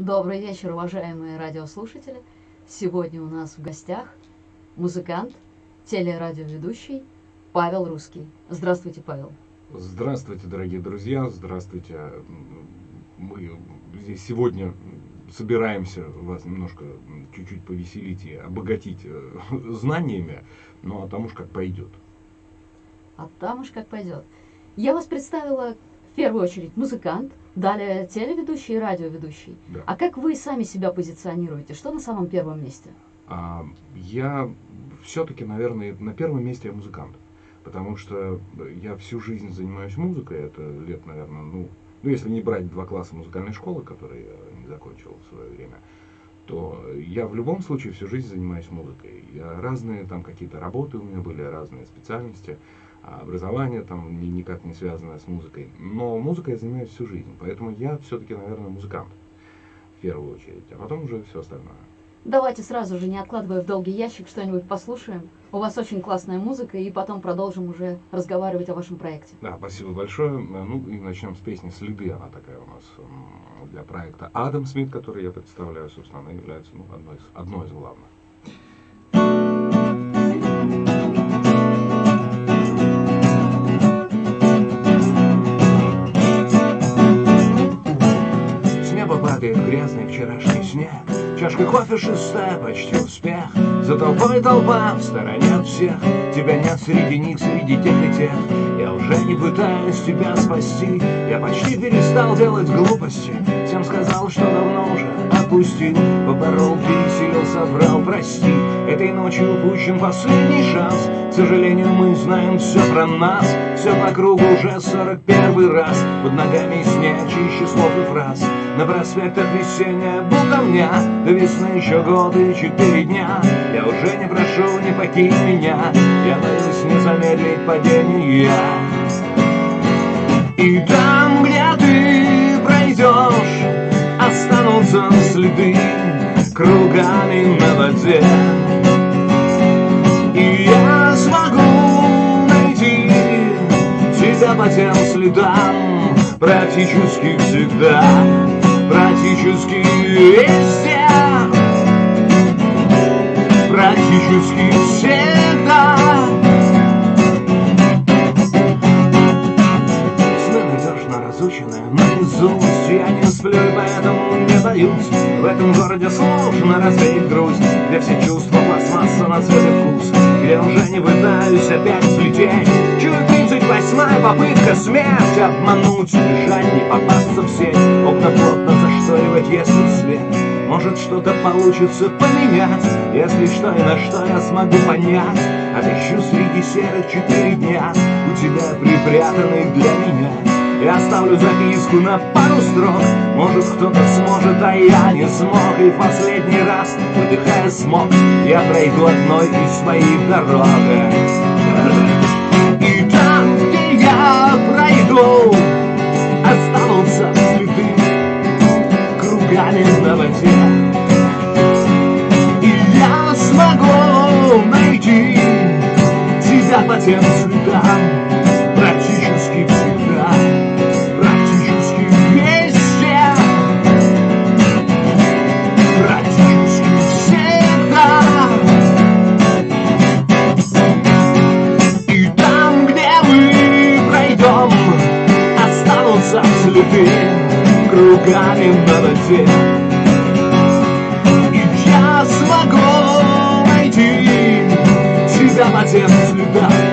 Добрый вечер, уважаемые радиослушатели. Сегодня у нас в гостях музыкант, телерадиоведущий Павел Русский. Здравствуйте, Павел. Здравствуйте, дорогие друзья, здравствуйте. Мы здесь сегодня собираемся вас немножко чуть-чуть повеселить и обогатить э, знаниями, ну а там уж как пойдет. А там уж как пойдет. Я вас представила в первую очередь музыкант, далее телеведущий и радиоведущий. Да. А как вы сами себя позиционируете? Что на самом первом месте? А, я все-таки, наверное, на первом месте я музыкант. Потому что я всю жизнь занимаюсь музыкой, это лет, наверное, ну, ну, если не брать два класса музыкальной школы, которые я не закончил в свое время, то я в любом случае всю жизнь занимаюсь музыкой. Я разные там какие-то работы у меня были, разные специальности, образование там ни- никак не связанное с музыкой. Но музыкой я занимаюсь всю жизнь, поэтому я все-таки, наверное, музыкант в первую очередь, а потом уже все остальное. Давайте сразу же, не откладывая в долгий ящик, что-нибудь послушаем. У вас очень классная музыка, и потом продолжим уже разговаривать о вашем проекте. Да, спасибо большое. Ну и начнем с песни «Следы». Она такая у нас для проекта Адам Смит, который я представляю, собственно, она является ну, одной, из, одной из главных. Падает грязный вчерашний снег. Чашка кофе шестая, почти успех. За толпой толпа, в стороне от всех. Тебя нет среди них, среди тех и тех. Я уже не пытаюсь тебя спасти. Я почти перестал делать глупости. Всем сказал, что давно уже отпустил Поборол, пересилил, соврал, прости. Этой ночью упущен последний шанс. К сожалению, мы знаем все про нас. Все по кругу уже сорок первый раз. Под ногами снег чище слов и фраз. На проспектах весенняя болтовня. До весны еще годы и четыре дня. Я уже не прошу, не покинь меня. Я боюсь не замедлить падение. И там, где ты пройдешь Останутся следы кругами на воде И я смогу найти тебя по тем следам Практически всегда, практически везде. Практически всегда. Сны найдешь на разученное наизусть Я не сплю поэтому боюсь В этом городе сложно развеять грусть Где все чувства пластмасса на и вкус. Где уже не пытаюсь опять взлететь. Чую тридцать восьмая попытка смерть Обмануть, бежать, не попасться в сеть. Окна плотно зашторивать, если свет. Может что-то получится поменять. Если что и на что я смогу понять. Отыщу среди серых четыре дня. У тебя припрятанных для меня. Я оставлю записку на пару строк Может кто-то сможет, а я не смог. И последний раз, выдыхая смог Я пройду одной из своих дорог И там, где я пройду Останутся следы Кругами на воде. И я смогу найти Тебя по тем следам Практически всегда Следы Кругами на воде И я смогу найти Тебя по тем следам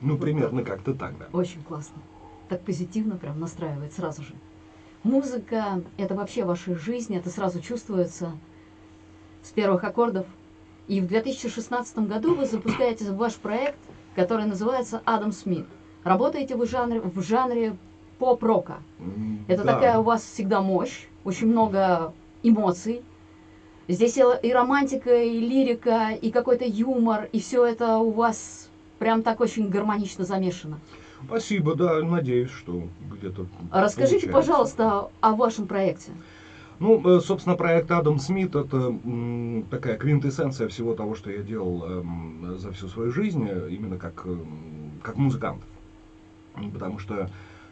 Ну, примерно как-то так, да. Очень классно. Так позитивно прям настраивает сразу же. Музыка — это вообще ваша жизнь, это сразу чувствуется с первых аккордов. И в 2016 году вы запускаете ваш проект, который называется «Адам Смит». Работаете вы в жанре, в жанре поп-рока. Это да. такая у вас всегда мощь, очень много эмоций. Здесь и романтика, и лирика, и какой-то юмор, и все это у вас прям так очень гармонично замешано. Спасибо, да, надеюсь, что где-то Расскажите, получается. пожалуйста, о вашем проекте. Ну, э, собственно, проект Адам Смит это такая квинтэссенция всего того, что я делал эм, за всю свою жизнь, э, именно как, эм, как музыкант. Потому что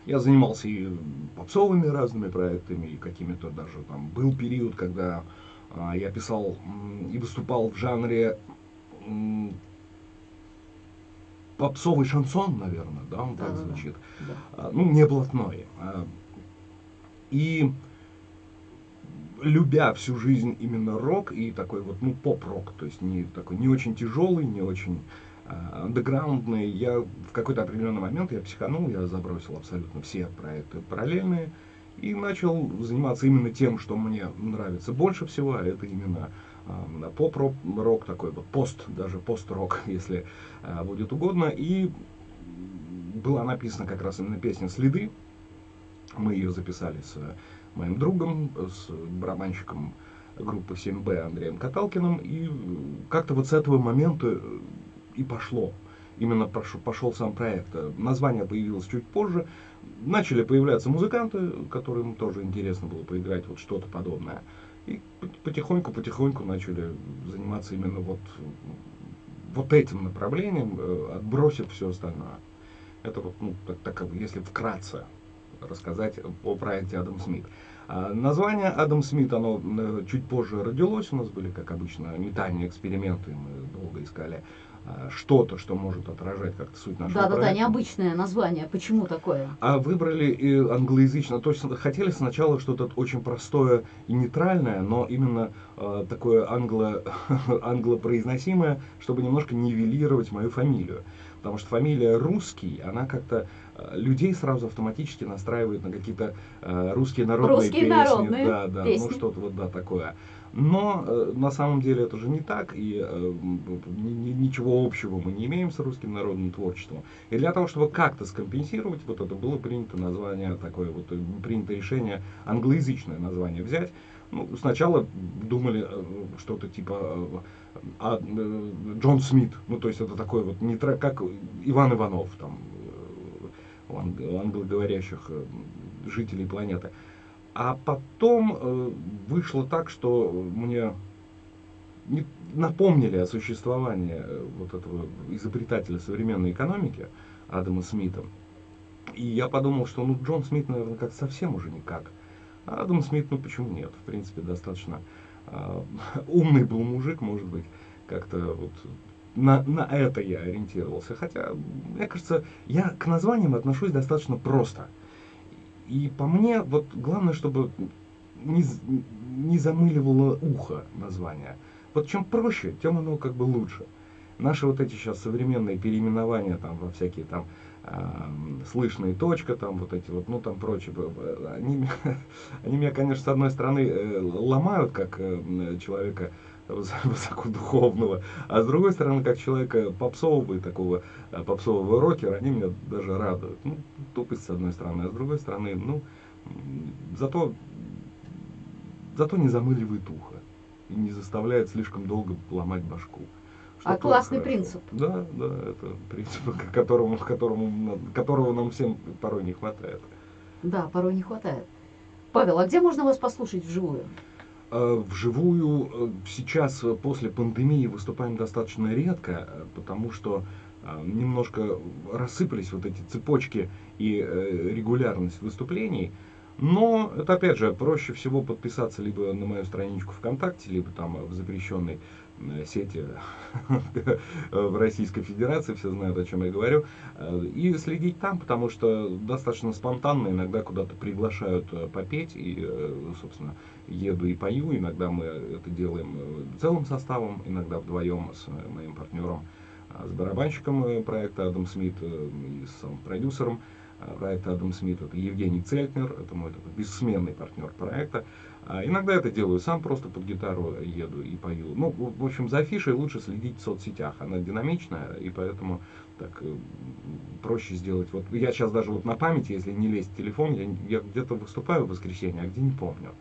я занимался и попсовыми разными проектами, и какими-то даже там был период, когда а, я писал и выступал в жанре попсовый шансон, наверное, да, он так Да-да-да. звучит. Да. А, ну, не блатной. А, И любя всю жизнь именно рок и такой вот, ну, поп-рок, то есть не такой, не очень тяжелый, не очень а, андеграундный, я в какой-то определенный момент я психанул, я забросил абсолютно все проекты параллельные и начал заниматься именно тем, что мне нравится больше всего, а это именно поп-рок, рок такой вот пост, даже пост-рок, если а, будет угодно. И была написана как раз именно песня «Следы». Мы ее записали с моим другом, с барабанщиком группы 7Б Андреем Каталкиным. И как-то вот с этого момента и пошло. Именно пошел, сам проект. Название появилось чуть позже. Начали появляться музыканты, которым тоже интересно было поиграть вот что-то подобное. И потихоньку-потихоньку начали заниматься именно вот, вот этим направлением, э, отбросив все остальное. Это вот, ну, так, так, если вкратце рассказать о проекте Адам Смит. А название Адам Смит, оно чуть позже родилось, у нас были, как обычно, метания, эксперименты, мы долго искали что-то, что может отражать как-то суть нашего Да-да-да, проекта. необычное название. Почему такое? А выбрали и англоязычно, то есть хотели сначала что-то очень простое и нейтральное, но именно э, такое англо, англопроизносимое, чтобы немножко нивелировать мою фамилию. Потому что фамилия русский, она как-то э, людей сразу автоматически настраивает на какие-то э, русские народные Русские песни. народные да, да, песни. ну что-то вот да такое. Но э, на самом деле это же не так, и э, ни- ни- ничего общего мы не имеем с русским народным творчеством. И для того, чтобы как-то скомпенсировать, вот это было принято название такое, вот принято решение англоязычное название взять. Ну, сначала думали э, что-то типа э, а, э, Джон Смит, ну то есть это такой вот не тра- как Иван Иванов там э, у анг- у англоговорящих жителей планеты. А потом э, вышло так, что мне не- напомнили о существовании э, вот этого изобретателя современной экономики Адама Смита. И я подумал, что ну Джон Смит, наверное, как совсем уже никак. А Адам Смит, ну почему нет? В принципе, достаточно а, умный был мужик, может быть, как-то вот на, на это я ориентировался. Хотя, мне кажется, я к названиям отношусь достаточно просто. И по мне, вот главное, чтобы не, не замыливало ухо название. Вот чем проще, тем оно как бы лучше. Наши вот эти сейчас современные переименования там во всякие там ам, слышные точка, там вот эти вот, ну там прочее, они, они меня, конечно, с одной стороны э, ломают как э, человека высокодуховного, а с другой стороны, как человека попсового и такого э, попсового рокера, они меня даже радуют. Ну, тупость с одной стороны, а с другой стороны, ну, зато, зато не замыливает ухо и не заставляет слишком долго ломать башку. Что А классный хорошо. принцип. Да, да, это принцип, которому, которому, которого нам всем порой не хватает. Да, порой не хватает. Павел, а где можно вас послушать вживую? Э, Вживую э, сейчас э, после пандемии выступаем достаточно редко, потому что немножко рассыпались вот эти цепочки и регулярность выступлений. Но это опять же проще всего подписаться либо на мою страничку ВКонтакте, либо там в запрещенной сети в Российской Федерации, все знают, о чем я говорю, Э, и следить там, потому что достаточно спонтанно иногда куда-то приглашают э, попеть, и, э, собственно, еду и пою, иногда мы это делаем э, целым составом, иногда вдвоем с э, моим партнером, с барабанщиком э, проекта Адам Смит э, и с продюсером э, проекта Адам Смит, это Евгений Цельтнер, это мой такой бессменный партнер проекта. А иногда это делаю сам, просто под гитару еду и пою. Ну, в общем, за афишей лучше следить в соцсетях, она динамичная, и поэтому так э, проще сделать. Вот я сейчас даже вот на памяти, если не лезть в телефон, я, я где-то выступаю в воскресенье, а где не помню.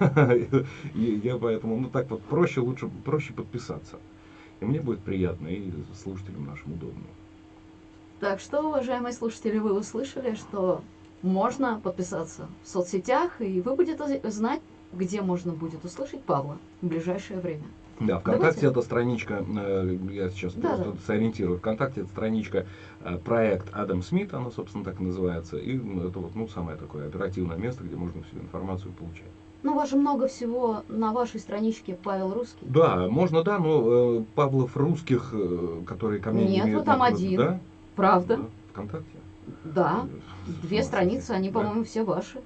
Я поэтому, ну так вот проще, лучше, проще подписаться. И мне будет приятно, и слушателям нашим удобно. Так что, уважаемые слушатели, вы услышали, что можно подписаться в соцсетях, и вы будете знать, где можно будет услышать Павла в ближайшее время. Да, ВКонтакте это страничка, э, я сейчас Да, просто да. сориентирую, ВКонтакте это страничка э, проект Адам Смит, она, собственно, так и называется, и это вот, ну, самое такое оперативное место, где можно всю информацию получать. Ну, у вас же много всего на вашей страничке Павел Русский. Да, можно, да, но э, Павлов русских, э, которые ко мне не Нет, имеют вот там один. Да? Правда? Да, ВКонтакте? Да. Две ну, страницы, они, да. по-моему, все ваши.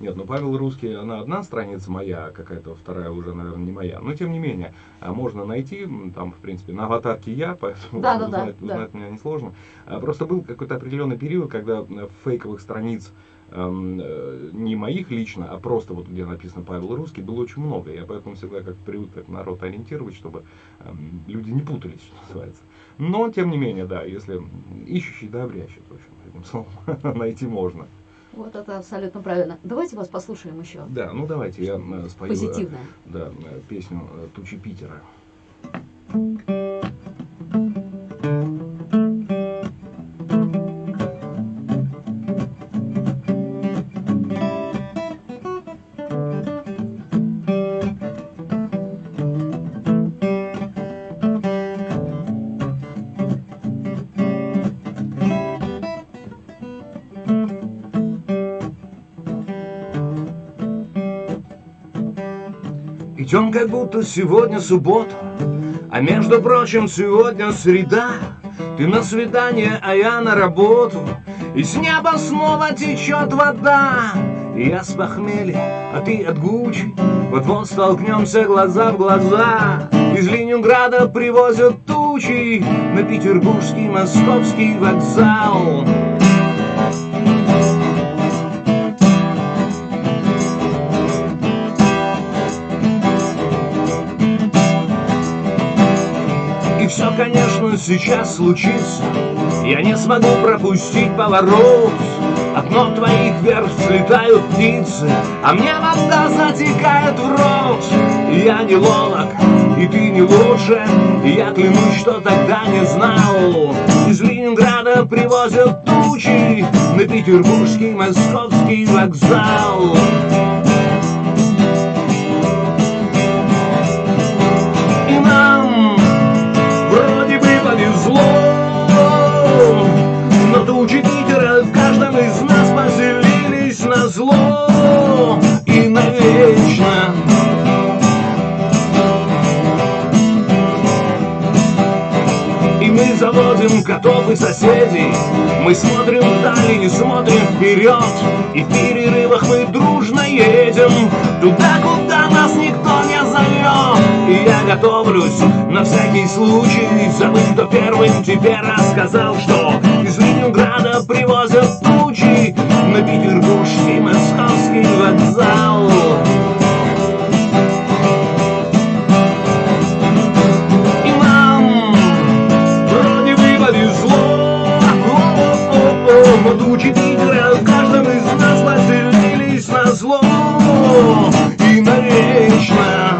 Нет, ну Павел Русский, она одна страница моя, а какая-то вторая уже, наверное, не моя. Но тем не менее, а, можно найти, там, в принципе, на аватарке я, поэтому Да, да, да, узнать, да. узнать меня несложно. А, Просто был какой-то определенный период, когда фейковых страниц э, не моих лично, а просто вот где написано Павел Русский, было очень много. Я поэтому всегда как привык так народ ориентировать, чтобы люди не путались, что называется. Но, тем не менее, да, если ищущий, да, обрящет, в общем, этим словом найти можно. Вот это абсолютно правильно. Давайте вас послушаем еще. Да, ну давайте я э, спою э, Позитивное. да, э, песню «Тучи Питера». Идем как будто сегодня суббота, а между прочим сегодня среда. Ты на свидание, а я на работу, и с неба снова течет вода. И я с похмелья, а ты от Гуччи, вот-вот столкнемся глаза в глаза. Из Ленинграда привозят тучи на петербургский московский вокзал. Сейчас случится Я не смогу пропустить поворот. Окно твоих вверх слетают птицы А мне вода затекает в рот я не ловок, и ты не лучше я клянусь, что тогда не знал. Из Ленинграда привозят тучи На петербургский московский вокзал в каждом из нас поселились на зло И навечно И мы заводим котов и соседей. Мы смотрим вдали и смотрим вперед. И в перерывах мы дружно едем Туда, куда нас никто не зовет. И я готовлюсь на всякий случай Забыть, кто первым тебе рассказал, что Из Ленинграда привозят И навечно.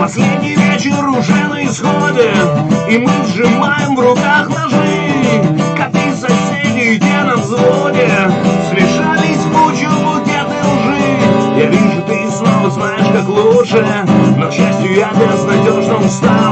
Последний вечер уже на исходе И мы сжимаем в руках ножи. Коты соседей, те на взводе? Смешались в кучу букеты лжи. Я вижу, ты снова знаешь, как лучше Но, к счастью, я безнадежно устал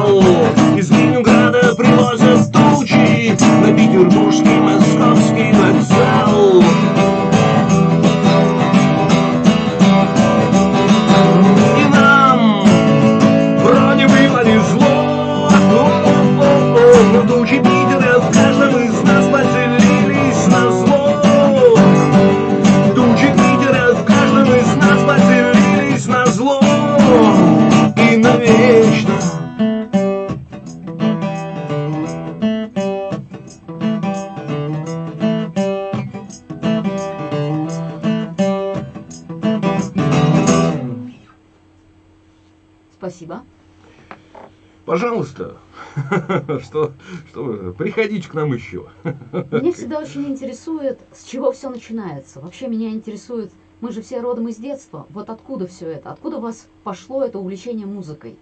приходите к нам еще. Меня всегда очень интересует, с чего все начинается. Вообще меня интересует, мы же все родом из детства. Вот откуда все это? Откуда у вас пошло это увлечение музыкой?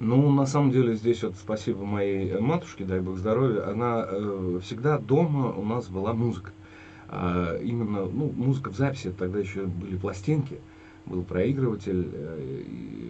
Ну, на самом деле, здесь вот спасибо моей матушке, дай бог здоровья, она э, всегда дома у нас была музыка. А, именно, ну, музыка в записи, тогда еще были пластинки, был проигрыватель, э,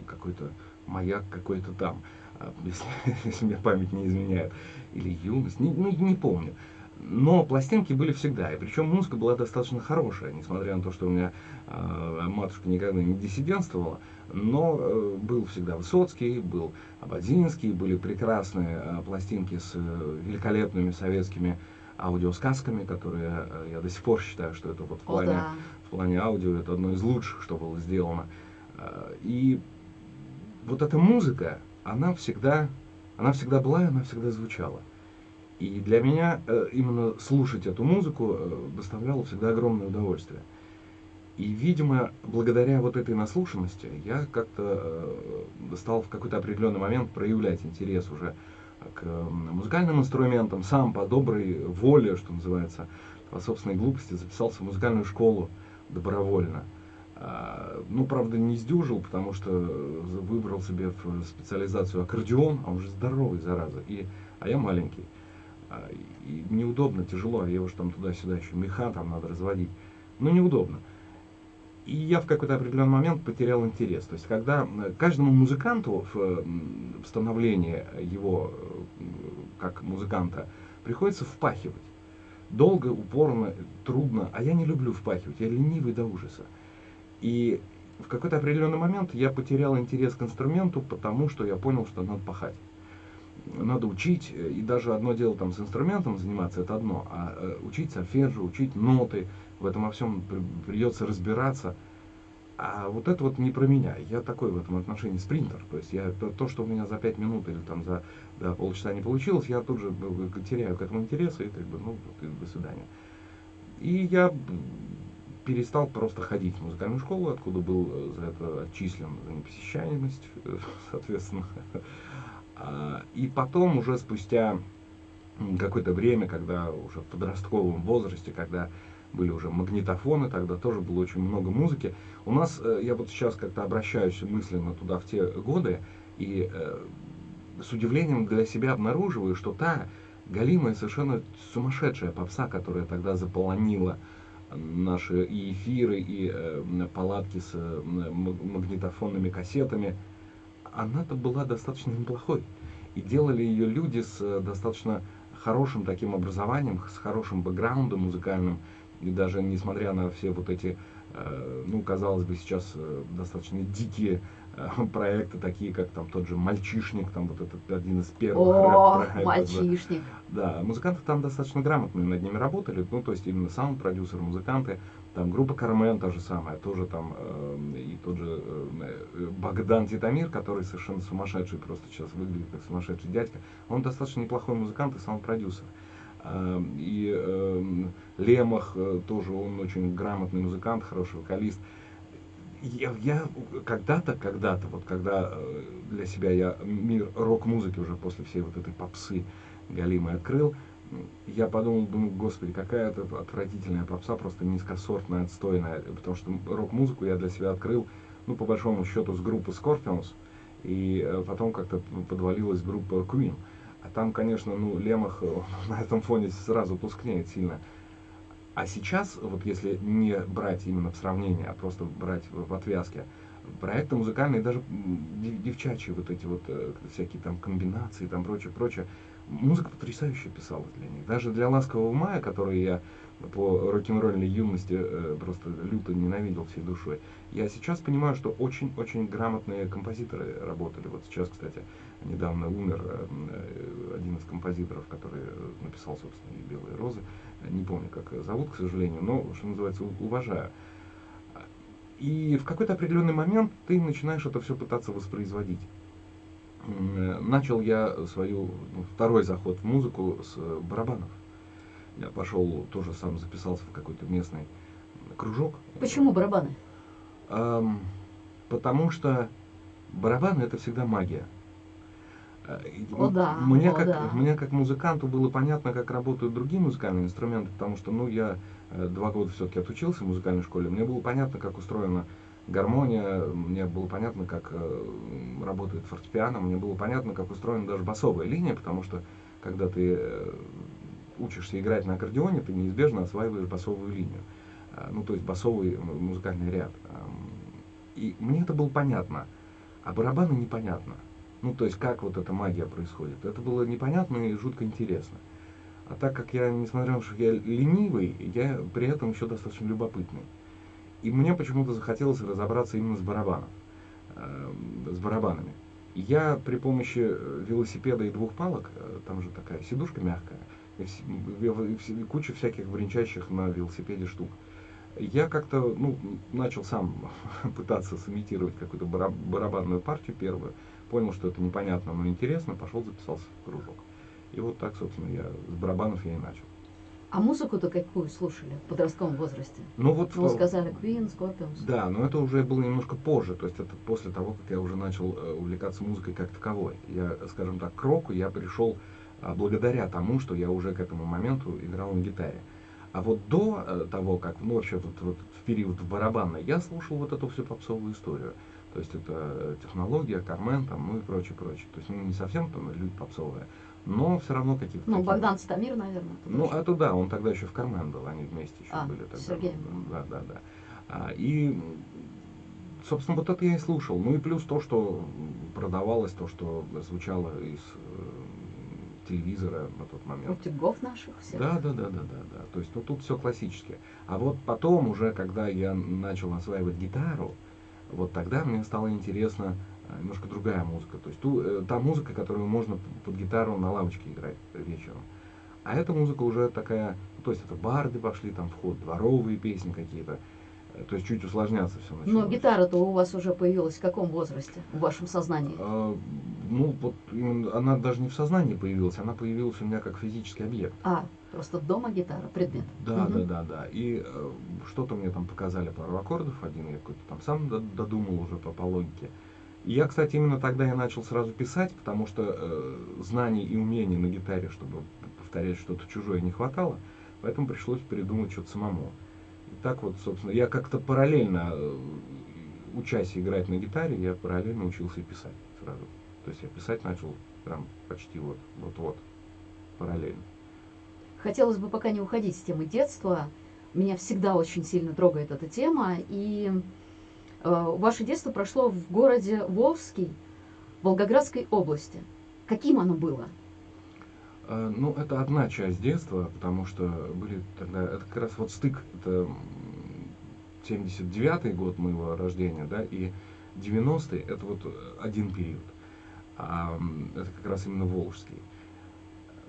какой-то маяк какой-то там, а, если, если мне память не изменяет, или юность, не, ну, не помню. Но пластинки были всегда, и причем музыка была достаточно хорошая, несмотря на то, что у меня э, матушка никогда не диссидентствовала, но э, был всегда Высоцкий, был Абадзинский, были прекрасные э, пластинки с э, великолепными советскими аудиосказками, которые э, я до сих пор считаю, что это вот в плане, О, да. в плане аудио это одно из лучших, что было сделано. Э, И вот эта музыка, она всегда, она всегда была, и она всегда звучала. И для меня э, именно слушать эту музыку э, доставляло всегда огромное удовольствие. И, видимо, благодаря вот этой наслушанности я как-то э, стал в какой-то определенный момент проявлять интерес уже к музыкальным инструментам, сам по доброй воле, что называется, по собственной глупости записался в музыкальную школу добровольно. А, Ну, правда, не сдюжил, потому что выбрал себе в специализацию аккордеон, а он же здоровый, зараза, и, а я маленький. А, И неудобно, тяжело, а я уж там туда-сюда еще меха там надо разводить. Ну, неудобно. И я в какой-то определенный момент потерял интерес. То есть, когда э, каждому музыканту в в становлении его э, как музыканта приходится впахивать. Долго, упорно, трудно. А я не люблю впахивать, я ленивый до ужаса. И в какой-то определенный момент я потерял интерес к инструменту, потому что я понял, что надо пахать. Надо учить, э, и даже одно дело там с инструментом заниматься, это одно, а э, учить сольфеджио, учить ноты, в этом во всем при- придется разбираться. А вот это вот не про меня. Я такой в этом отношении спринтер. То есть я то, то, что у меня за пять минут или там за да, полчаса не получилось, я тут же теряю к этому интерес и как бы, ну, вот и до свидания. И я перестал просто ходить в музыкальную школу, откуда был э, за это отчислен за непосещаемость, соответственно. А, И потом, уже спустя какое-то время, когда уже в подростковом возрасте, когда были уже магнитофоны, тогда тоже было очень много музыки. У нас, э, я вот сейчас как-то обращаюсь мысленно туда в те годы, и э, с удивлением для себя обнаруживаю, что та галимая совершенно сумасшедшая попса, которая тогда заполонила наши и эфиры, и э, палатки с э, магнитофонными кассетами, она-то была достаточно неплохой. И делали ее люди с э, достаточно хорошим таким образованием, с хорошим бэкграундом музыкальным. И даже несмотря на все вот эти, ну, казалось бы, сейчас достаточно дикие проекты, такие как там тот же «Мальчишник», там вот этот один из первых О, мальчишник. Да, музыканты там достаточно грамотно над ними работали, ну, то есть именно саунд-продюсеры, музыканты, там группа Кармен та же самая, тоже там, э, и тот же э, Богдан Титамир, который совершенно сумасшедший, просто сейчас выглядит как сумасшедший дядька, он достаточно неплохой музыкант и саунд-продюсер. Э, И э, Лемах э, тоже, он очень грамотный музыкант, хороший вокалист. Я, я когда-то, когда-то, вот когда э, для себя я мир рок-музыки уже после всей вот этой попсы галимой открыл, я подумал, думаю, господи, какая это отвратительная попса, просто низкосортная, отстойная, потому что рок-музыку я для себя открыл, ну, по большому счету, с группы Scorpions, и э, потом как-то подвалилась группа Queen. А там, конечно, ну, Лемах на этом фоне сразу тускнеет сильно. А сейчас, вот если не брать именно в сравнение, а просто брать в, отвязке, проекты музыкальные, даже девчачьи вот эти вот э, всякие там комбинации, там прочее, прочее, музыка потрясающе писалась для них. Даже для «Ласкового мая», который я по рок-н-ролльной юности э, просто люто ненавидел всей душой, я сейчас понимаю, что очень-очень грамотные композиторы работали. Вот сейчас, кстати, недавно умер э, э, один из композиторов, который написал, собственно, «Белые розы». Не помню, как зовут, к сожалению, но, что называется, уважаю. И в какой-то определенный момент ты начинаешь это все пытаться воспроизводить. Начал я свою ну, второй заход в музыку с э, барабанов. Я пошел, тоже сам записался в какой-то местный кружок. Почему барабаны? Ам, потому что барабаны это всегда магия. Э, О да, мне, о как, да. мне как музыканту было понятно, как работают другие музыкальные инструменты, потому что ну, я э, два года все-таки отучился в музыкальной школе, мне было понятно, как устроена гармония, мне было понятно, как э, работает фортепиано, мне было понятно, как устроена даже басовая линия, потому что когда ты учишься играть на аккордеоне, ты неизбежно осваиваешь басовую линию. Ну, то есть басовый музыкальный ряд. И мне это было понятно, а барабаны непонятно. Ну, то есть, как вот эта магия происходит. Это было непонятно и жутко интересно. А так как я, несмотря на то, что я ленивый, я при этом еще достаточно любопытный. И мне почему-то захотелось разобраться именно с барабаном, э, с барабанами. Я при помощи э, велосипеда и двух палок, э, там же такая сидушка мягкая, и, куча всяких бренчащих на велосипеде штук. Я как-то ну, начал сам пытаться сымитировать какую-то барабанную партию первую, понял, что это непонятно, но интересно, пошел записался в кружок. И вот так, собственно, я с барабанов я и начал. А музыку-то какую слушали в подростковом возрасте? Ну вот... Ну, вы сказали Queen, Scorpions. Да, но это уже было немножко позже, то есть это после того, как я уже начал э, увлекаться музыкой как таковой. Я, скажем так, к року я пришел а, благодаря тому, что я уже к этому моменту играл на гитаре. А вот до э, того, как, ну, вообще вот, вот в период в барабанной, я слушал вот эту всю попсовую историю. То есть это э, технология, Кармен, там, ну и прочее, прочее. То есть ну, не совсем там люди попсовые, но все равно какие-то... Ну, Богдан Стамир, наверное. Ну, это да, он тогда еще в Кармен был, они вместе еще а, были тогда. Сергей. Да, да, да. А, и, собственно, вот это я и слушал. Ну и плюс то, что продавалось, то, что звучало из э, телевизора на тот момент. Утюгов наших всех. Да, да, да, да, да, да. То есть, ну тут все классически. А вот потом уже, когда я начал осваивать гитару, вот тогда мне стало интересно а, немножко другая музыка. То есть ту, э, та музыка, которую можно под гитару на лавочке играть вечером. А эта музыка уже такая, то есть это барды пошли, там вход, дворовые песни какие-то. Э, то есть чуть усложняться все начало. Но гитара-то у вас уже появилась в каком возрасте, в вашем сознании? А, ну, вот она даже не в сознании появилась, она появилась у меня как физический объект. А, просто дома гитара, предмет. Да, угу. да, да, да. И э, что-то мне там показали пару аккордов, один я какой-то там сам додумал уже по, по логике. Я, кстати, именно тогда я начал сразу писать, потому что э, знаний и умений на гитаре, чтобы повторять что-то чужое, не хватало, поэтому пришлось придумать что-то самому. И так вот, собственно, я как-то параллельно, э, учась играть на гитаре, я параллельно учился и писать сразу. То есть я писать начал прям почти вот, вот-вот, параллельно. Хотелось бы пока не уходить с темы детства. Меня всегда очень сильно трогает эта тема, и Э, ваше детство прошло в городе Волжский, Волгоградской области. Каким оно было? Э, ну, это одна часть детства, потому что были тогда, это как раз вот стык, это 79-й год моего рождения, да, и 90-й, это вот один период. А, это как раз именно Волжский.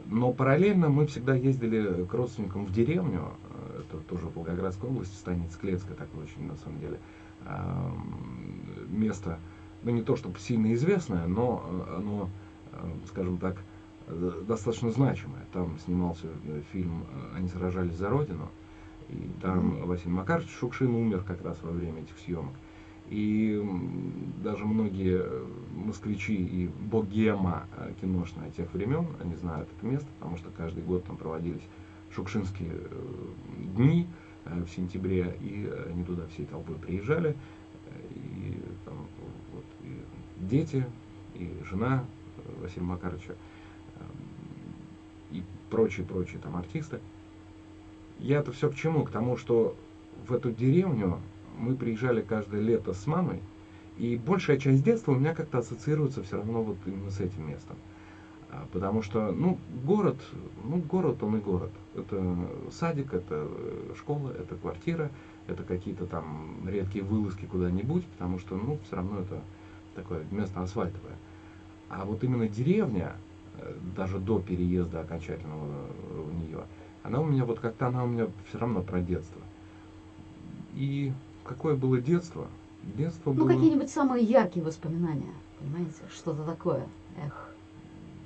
Но параллельно мы всегда ездили к родственникам в деревню, э, это тоже в Волгоградской области, станица Клецкая, такое очень, на самом деле, место, ну не то чтобы сильно известное, но оно, скажем так, достаточно значимое. Там снимался э, фильм «Они сражались за Родину», и там. Василий Макарович Шукшин умер как раз во время этих съемок. И даже многие э, москвичи и богема э, киношная тех времен, они знают это место, потому что каждый год там проводились шукшинские дни, Э, в сентябре, и они туда всей толпой приезжали, и там вот и дети, и жена Василия Макаровича, и прочие-прочие там артисты. Я это все к чему? К тому, что в эту деревню мы приезжали каждое лето с мамой, и большая часть детства у меня как-то ассоциируется все равно вот именно с этим местом. А, потому что, ну, город, ну, город он и город. Это садик, это э, школа, это квартира, это какие-то там редкие вылазки куда-нибудь, потому что, ну, все равно это такое место асфальтовое. А вот именно деревня, э, даже до переезда окончательного в нее, она у меня вот как-то, она у меня все равно про детство. И какое было детство? Детство ну, было... Ну, какие-нибудь самые яркие воспоминания, понимаете, что-то такое, эх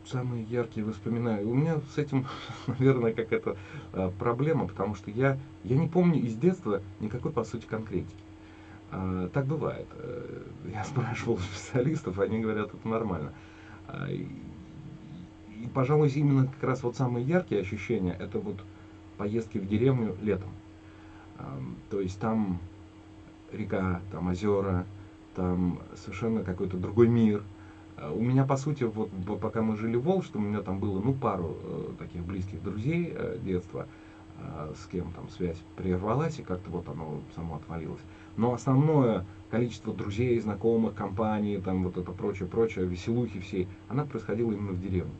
самые яркие воспоминания. У меня с этим, наверное, какая-то а, проблема, потому что я, я не помню из детства никакой, по сути, конкретики. А, так бывает. Э, я спрашивал специалистов, они говорят, это нормально. А, и, пожалуй, именно как раз вот самые яркие ощущения, это вот поездки в деревню летом. То есть там река, там озера, там совершенно какой-то другой мир. А у меня, по сути, вот пока мы жили в Волжске, у меня там было, ну, пару э, таких близких друзей э, детства, э, с кем там связь прервалась, и как-то вот оно само отвалилось. Но основное количество друзей, знакомых, компаний, там вот это прочее, прочее, веселухи всей, она происходила именно в деревне.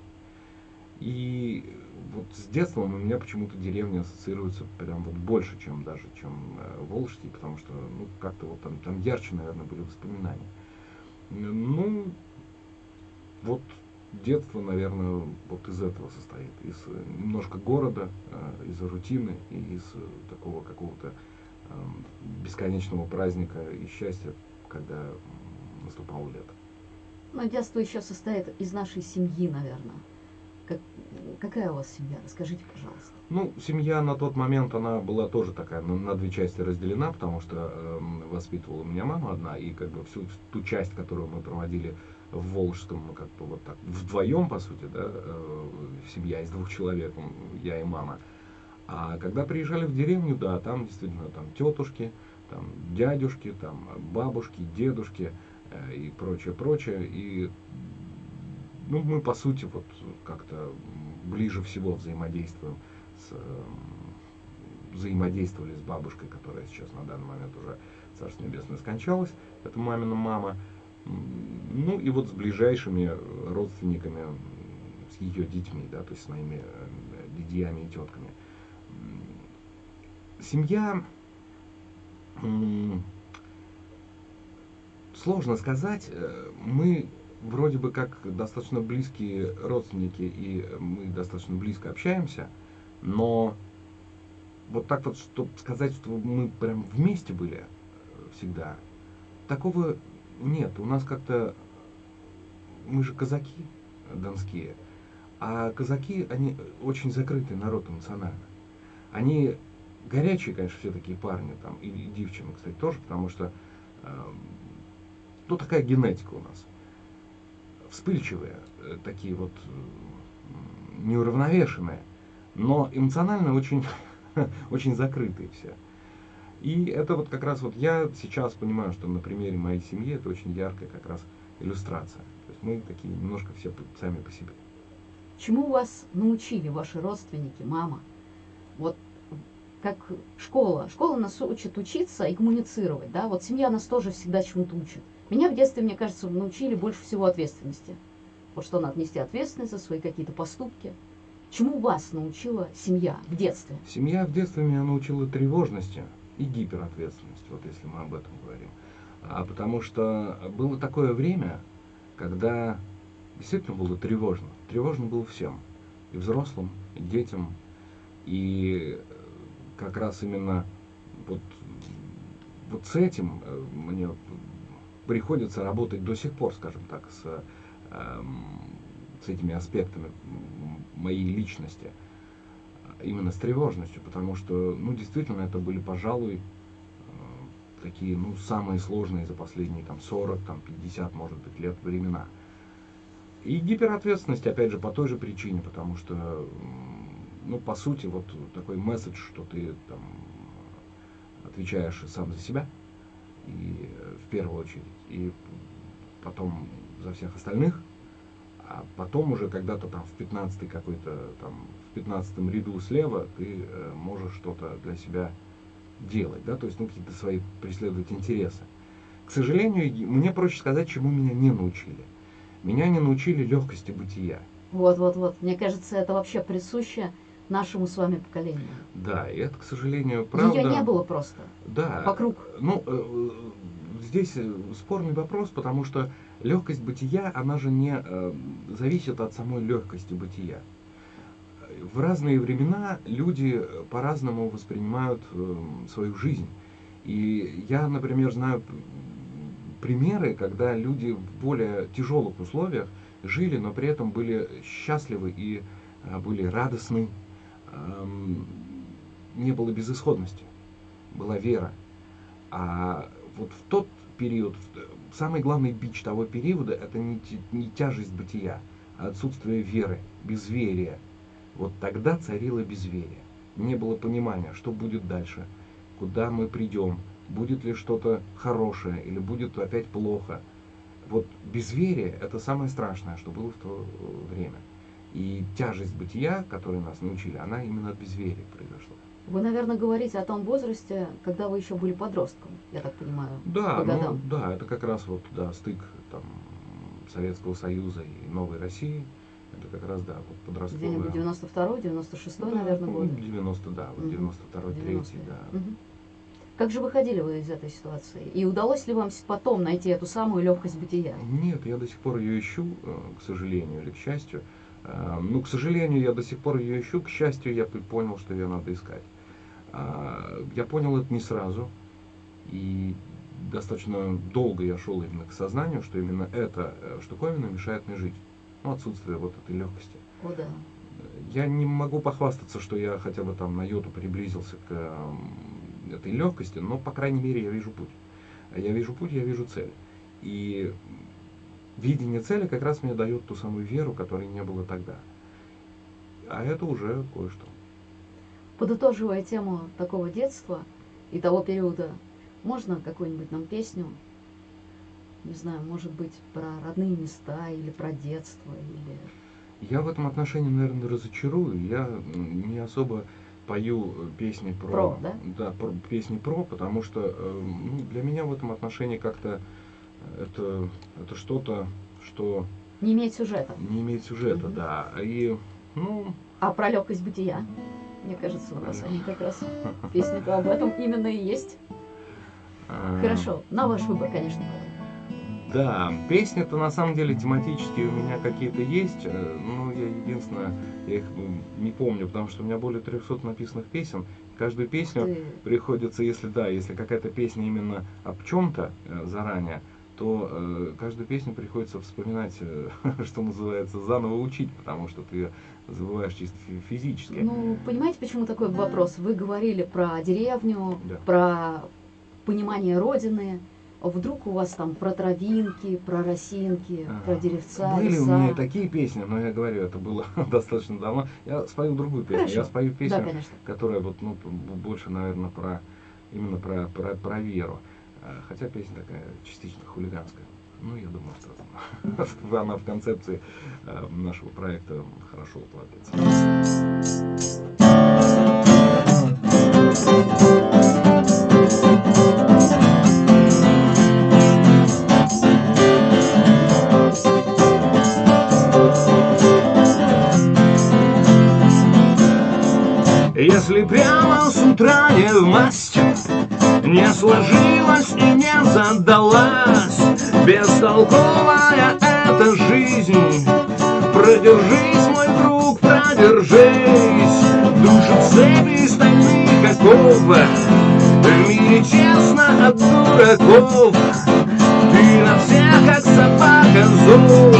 И вот с детством у меня почему-то деревня ассоциируется прям вот больше, чем даже, чем э, Волжский, потому что, ну, как-то вот там, там ярче, наверное, были воспоминания. Ну, вот детство, наверное, вот из этого состоит. Из э, немножко города, э, из рутины и из э, такого какого-то э, бесконечного праздника и счастья, когда наступало лето. Но детство еще состоит из нашей семьи, наверное. Как, какая у вас семья? Расскажите, пожалуйста. Ну, семья на тот момент, она была тоже такая, на, на две части разделена, потому что э, воспитывала меня мама одна, и как бы всю ту часть, которую мы проводили в Волжском, ну, как бы вот так, вдвоем, по сути, да, э, семья из двух человек, я и мама. А когда приезжали в деревню, да, там действительно там тетушки, там дядюшки, там бабушки, дедушки э, и прочее, прочее. И ну, мы, по сути, вот как-то ближе всего взаимодействуем с, взаимодействовали с бабушкой, которая сейчас на данный момент уже, Царство Небесное, скончалась. Это мамина мама. Ну и вот с ближайшими родственниками, с ее детьми, да, то есть с моими э, дядьями и тетками. Семья, сложно сказать, э, мы вроде бы как достаточно близкие родственники, и мы достаточно близко общаемся, но вот так вот, чтобы сказать, что мы прям вместе были э, всегда, такого нет. У нас как-то, мы же казаки донские, а казаки, они очень закрытый народ эмоционально. Они горячие, конечно, все такие парни, там, и, и девчины, кстати, тоже, потому что, э, ну, такая генетика у нас вспыльчивые, э, такие вот неуравновешенные, но эмоционально очень, очень закрытые все. И это вот как раз вот я сейчас понимаю, что на примере моей семьи это очень яркая как раз иллюстрация. То есть мы такие немножко все сами по себе. Чему вас научили ваши родственники, мама? Вот как школа. Школа нас учит учиться и коммуницировать, да? Вот семья нас тоже всегда чему-то учит. Меня в детстве, мне кажется, научили больше всего ответственности. Вот что надо нести ответственность за свои какие-то поступки. Чему вас научила семья в детстве? Семья в детстве меня научила тревожности и гиперответственности, вот если мы об этом говорим. А потому что было такое время, когда действительно было тревожно. Тревожно было всем. И взрослым, и детям. И как раз именно вот, вот с этим э, мне приходится работать до сих пор, скажем так, с, эм, с этими аспектами моей личности, именно с тревожностью, потому что, ну, действительно, это были, пожалуй, э, такие, ну, самые сложные за последние, там, 40, там, 50, может быть, лет времена. И гиперответственность, опять же, по той же причине, потому что, ну, по сути, вот такой месседж, что ты, там, отвечаешь сам за себя – и э, в первую очередь, и потом за всех остальных, а потом уже когда-то там в 15 какой-то там в 15 ряду слева ты э, можешь что-то для себя делать, да, то есть ну какие-то свои преследовать интересы. К сожалению, мне проще сказать, чему меня не научили. Меня не научили легкости бытия. Вот, вот, вот. Мне кажется, это вообще присуще нашему с вами поколению. Да, и это, к сожалению, правда. Ее не было просто. Да. Вокруг. Ну, э, здесь э, спорный вопрос, потому что легкость бытия, она же не э, зависит от самой легкости бытия. В разные времена люди по-разному воспринимают свою жизнь. И я, например, знаю примеры, когда люди в более тяжелых условиях жили, но при этом были счастливы и были радостны, не было безысходности, была вера. А вот в тот период, самый главный бич того периода, это не, не тяжесть бытия, а отсутствие веры, безверия. Вот тогда царило безверие. Не было понимания, что будет дальше, куда мы придем, будет ли что-то хорошее или будет опять плохо. Вот безверие – это самое страшное, что было в то время. И тяжесть бытия, которой нас научили, она именно от безверия произошла. Вы, наверное, говорите о том возрасте, когда вы еще были подростком, я так понимаю. Да, ну, да, это как раз вот да, стык там, Советского Союза и Новой России. Это как раз, да, вот подростковый. Где-нибудь 92-й, 96-й, да, наверное, год. 90, да, вот 92-й, 3 да. Угу. Как же выходили вы из этой ситуации? И удалось ли вам потом найти эту самую легкость бытия? Нет, я до сих пор ее ищу, э, к сожалению или к счастью. Э, ну, к сожалению, я до сих пор ее ищу, к счастью, я понял, что ее надо искать. А, я понял это не сразу, и достаточно долго я шел именно к сознанию, что именно эта э, штуковина мешает мне жить. Ну, отсутствие вот этой легкости. О, да. Я не могу похвастаться, что я хотя бы там на йоту приблизился к этой легкости, но, по крайней мере, я вижу путь. Я вижу путь, я вижу цель. И видение цели как раз мне дает ту самую веру, которой не было тогда. А это уже кое-что. Подытоживая тему такого детства и того периода, можно какую-нибудь нам песню, не знаю, может быть, про родные места или про детство, или... Я в этом отношении, наверное, разочарую. Я не особо пою песни про, про да? Да, про, песни про, потому что э, ну, для меня в этом отношении как-то это, это что-то, что... Не имеет сюжета. Не имеет сюжета, угу. да. И, ну... А про легкость бытия? Мне кажется, у нас они как раз песни об этом именно и есть. А. Хорошо, на ваш выбор, конечно. Да, песни-то на самом деле тематические у меня какие-то есть, э, но я единственное, я их не помню, потому что у меня более 300 написанных песен. Каждую песню Ты... приходится, если да, если какая-то песня именно об чем-то э, заранее, то э, каждую песню приходится вспоминать, э, что называется, заново учить, потому что ты забываешь чисто физически. Ну, понимаете, почему такой вопрос? Вы говорили про деревню, да. про понимание Родины, вдруг у вас там про травинки, про росинки, ага. про деревца, Были леса. у меня такие песни, но я говорю, это было достаточно давно. Я спою другую песню. Хорошо. Я спою песню, да, которая вот, ну, больше, наверное, про именно про, про, про веру. А, хотя песня такая частично хулиганская. Ну, я думаю, что она в концепции а, нашего проекта хорошо укладывается. Если прямо с утра не в масть Не сложилась и не задалась Бестолковая эта жизнь. Продержись, мой друг, продержись. Душит цепи стальных оков В мире тесно от дураков Ты на всех, как собака, зол.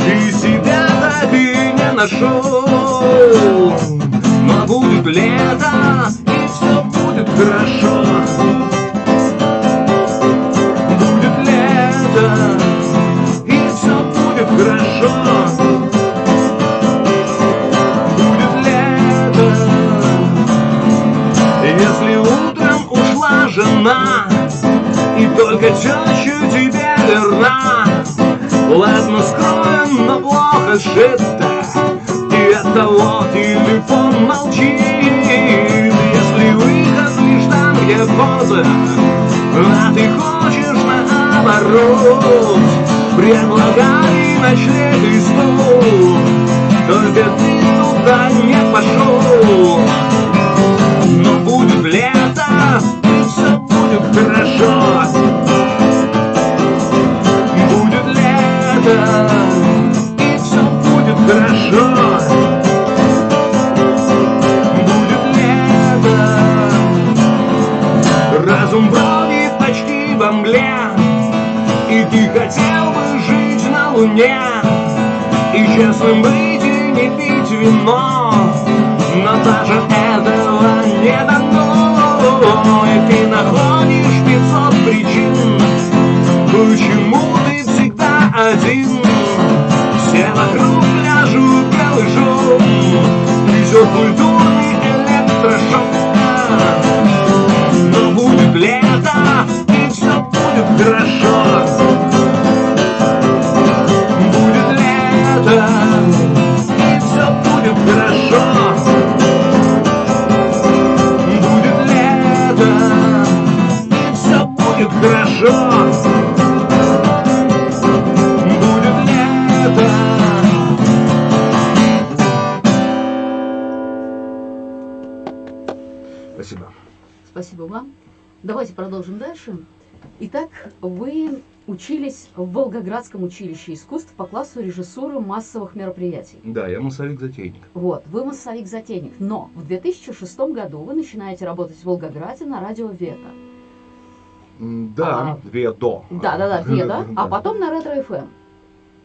Ты себя так и не нашел. Но будет лето, и все будет хорошо жена И только тещу тебе верна. Ладно скроен, но плохо сшито того телефон молчит Если выход лишь там, где поза А ты хочешь наоборот. Предлагали ночлег и стол Только ты туда не пошел будет хорошо. Будет лето, и все будет хорошо. Разум бродит почти во мгле И ты хотел бы жить на луне. И честным быть и не пить вино Но даже этого не дано мной ты находишь 500 причин. Почему ты всегда один? Все вокруг пляжут голышом Несет культурный электрошок. Но будет лето и все будет хорошо. Дальше. Итак, вы учились в Волгоградском училище искусств по классу режиссуры массовых мероприятий. Да, я массовик-затейник. Вот, вы массовик-затейник. Но в 2006 году вы начинаете работать в Волгограде на радио Вета. Да, А. Ведо. Да-да-да, Веда. А Да. потом на Ретро ФМ.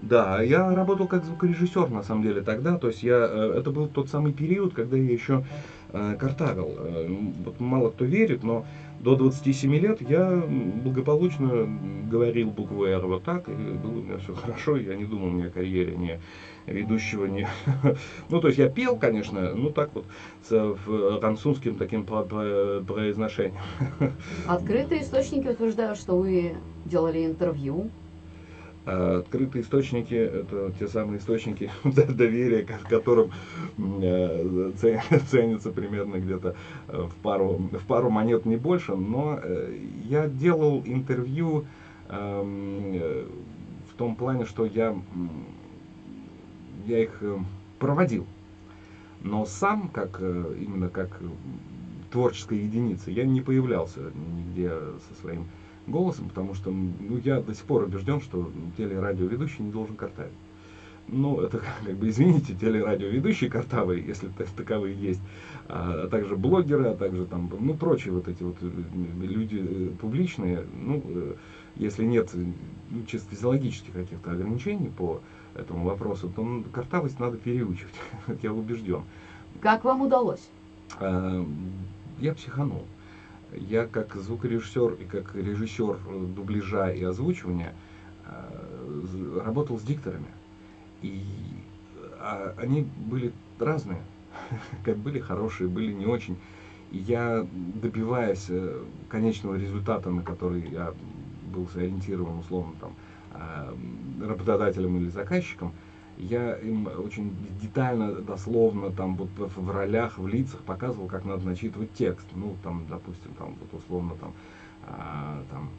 Да, я работал как звукорежиссер на самом деле тогда, то есть я, э, это был тот самый период, когда я еще картавил. Э, Вот мало кто верит, но до 27 лет я благополучно говорил букву «Р» вот так, и было у меня все хорошо, я не думал ни о карьере, ни ведущего, ни... Ну, то есть я пел, конечно, ну так вот, с э, французским таким про- произношением. Открытые источники утверждают, что вы делали интервью. А Открытые источники – это те самые источники доверия, ко- которым э, це- ценится примерно где-то э, в пару, в пару монет, не больше. Но э, я делал интервью эм, в том плане, что я, я их проводил. Но сам, как именно как творческая единица, я не появлялся нигде со своим голосом, потому что ну, я до сих пор убежден, что телерадиоведущий не должен картавить. Ну, это как бы, извините, телерадиоведущие картавые, если та- таковые есть, а также блогеры, а также там, ну, прочие вот эти вот э, люди э, публичные, ну, э, если нет ну, чисто физиологических каких-то ограничений по этому вопросу, то ну, картавость надо переучивать, я убежден. Как вам удалось? А, Я психанул. Я как звукорежиссер и как режиссер э, дубляжа и озвучивания э, работал с дикторами. И а, они были разные. Как были хорошие, были не очень. И я, добиваясь э, конечного результата, на который я был сориентирован условно там работодателем или заказчиком, я им очень детально, дословно, там вот в, ролях, в лицах показывал, как надо начитывать текст. Ну, там, допустим, там вот условно там, а, там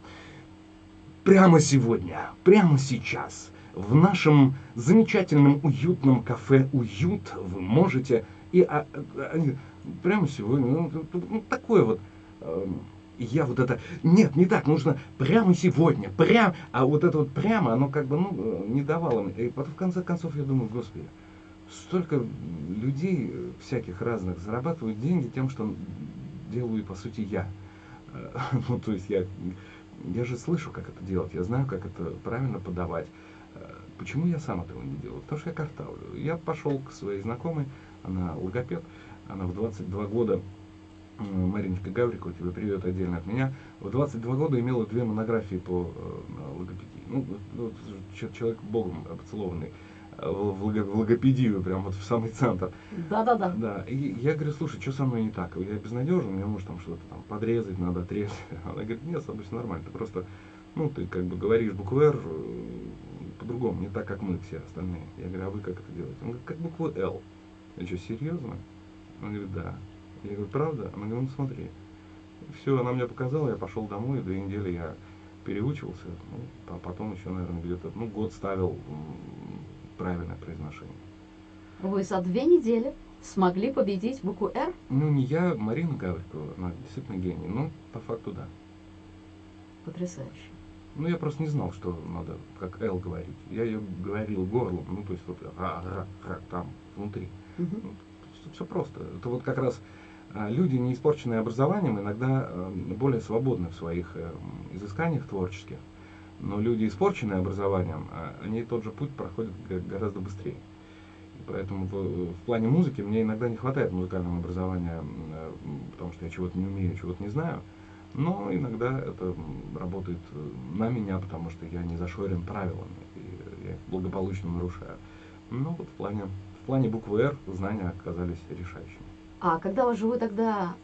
прямо сегодня, прямо сейчас в нашем замечательном уютном кафе «Уют» вы можете и а, а, прямо сегодня, ну, ну, такое вот. Я вот это, нет, не так, нужно прямо сегодня, прям, а вот это вот прямо, оно как бы, ну, э, не давало мне. И потом в конце концов я думаю, господи, столько людей всяких разных зарабатывают деньги тем, что делаю, по сути, я. Ну, то есть я, я же слышу, как это делать, я знаю, как это правильно подавать. Э, Почему я сам этого не делаю? Потому что я картавлю. Я пошел к своей знакомой, она логопед, она в 22 года, Мариночка Гаврикова, тебе привет отдельно от меня, в 22 года имела две монографии по э, логопедии. Ну, человек богом поцелованный э, в в лого- в логопедию, прям вот в самый центр. Да-да-да. Да, и я говорю, слушай, что со мной не так? Я безнадежен, мне может там что-то там подрезать, надо отрезать. Она говорит, нет, с тобой все нормально, ты просто, ну, ты как бы говоришь букву «Р» э, по-другому, не так, как мы все остальные. Я говорю, а вы как это делаете? Он говорит, как букву «Л». Я что, серьезно? Он говорит, да. Я говорю, правда? Она говорит, ну смотри. Все, она мне показала, я пошел домой, и две недели я переучивался, ну, а потом еще, наверное, где-то, ну, год ставил правильное произношение. Вы за две недели смогли победить букву «Р»? Ну, не я, Марина Гаврикова, она действительно гений, но по факту да. Потрясающе. Ну, я просто не знал, что надо как «Л» говорить. Я ее говорил горлом, ну, то есть вот ра, ра, ра, там, внутри. Мгм. Все просто. Это вот как раз люди, не испорченные образованием, иногда э, более свободны в своих э, м, изысканиях творческих. Но люди, испорченные образованием, а, они тот же путь проходят гораздо быстрее. Поэтому в, в плане музыки мне иногда не хватает музыкального образования, э, потому что я чего-то не умею, чего-то не знаю. Но иногда это работает э, на меня, потому что я не зашорен правилами, и я их благополучно нарушаю. Ну вот в плане, в плане буквы «Р» знания оказались решающими. А когда вы же вы тогда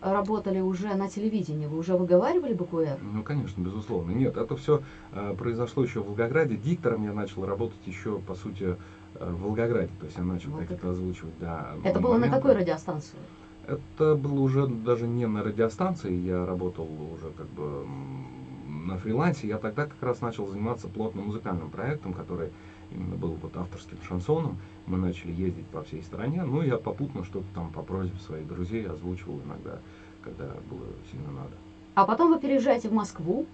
работали уже на телевидении, вы уже выговаривали букву «Р»? Ну, конечно, безусловно. Нет, это все произошло еще в Волгограде. Диктором я начал работать еще, по сути, э, в Волгограде. То есть я начал Волгоград. какие-то озвучивать, да. Это было на моменты. какой радиостанции? Это было уже даже не на радиостанции, я работал уже как бы на фрилансе. Я тогда как раз начал заниматься плотным музыкальным проектом, который именно был вот авторским шансоном. Мы начали ездить по всей стране. Ну, я попутно что-то там по просьбе своих друзей озвучивал иногда, когда было сильно надо. А потом вы переезжаете в Москву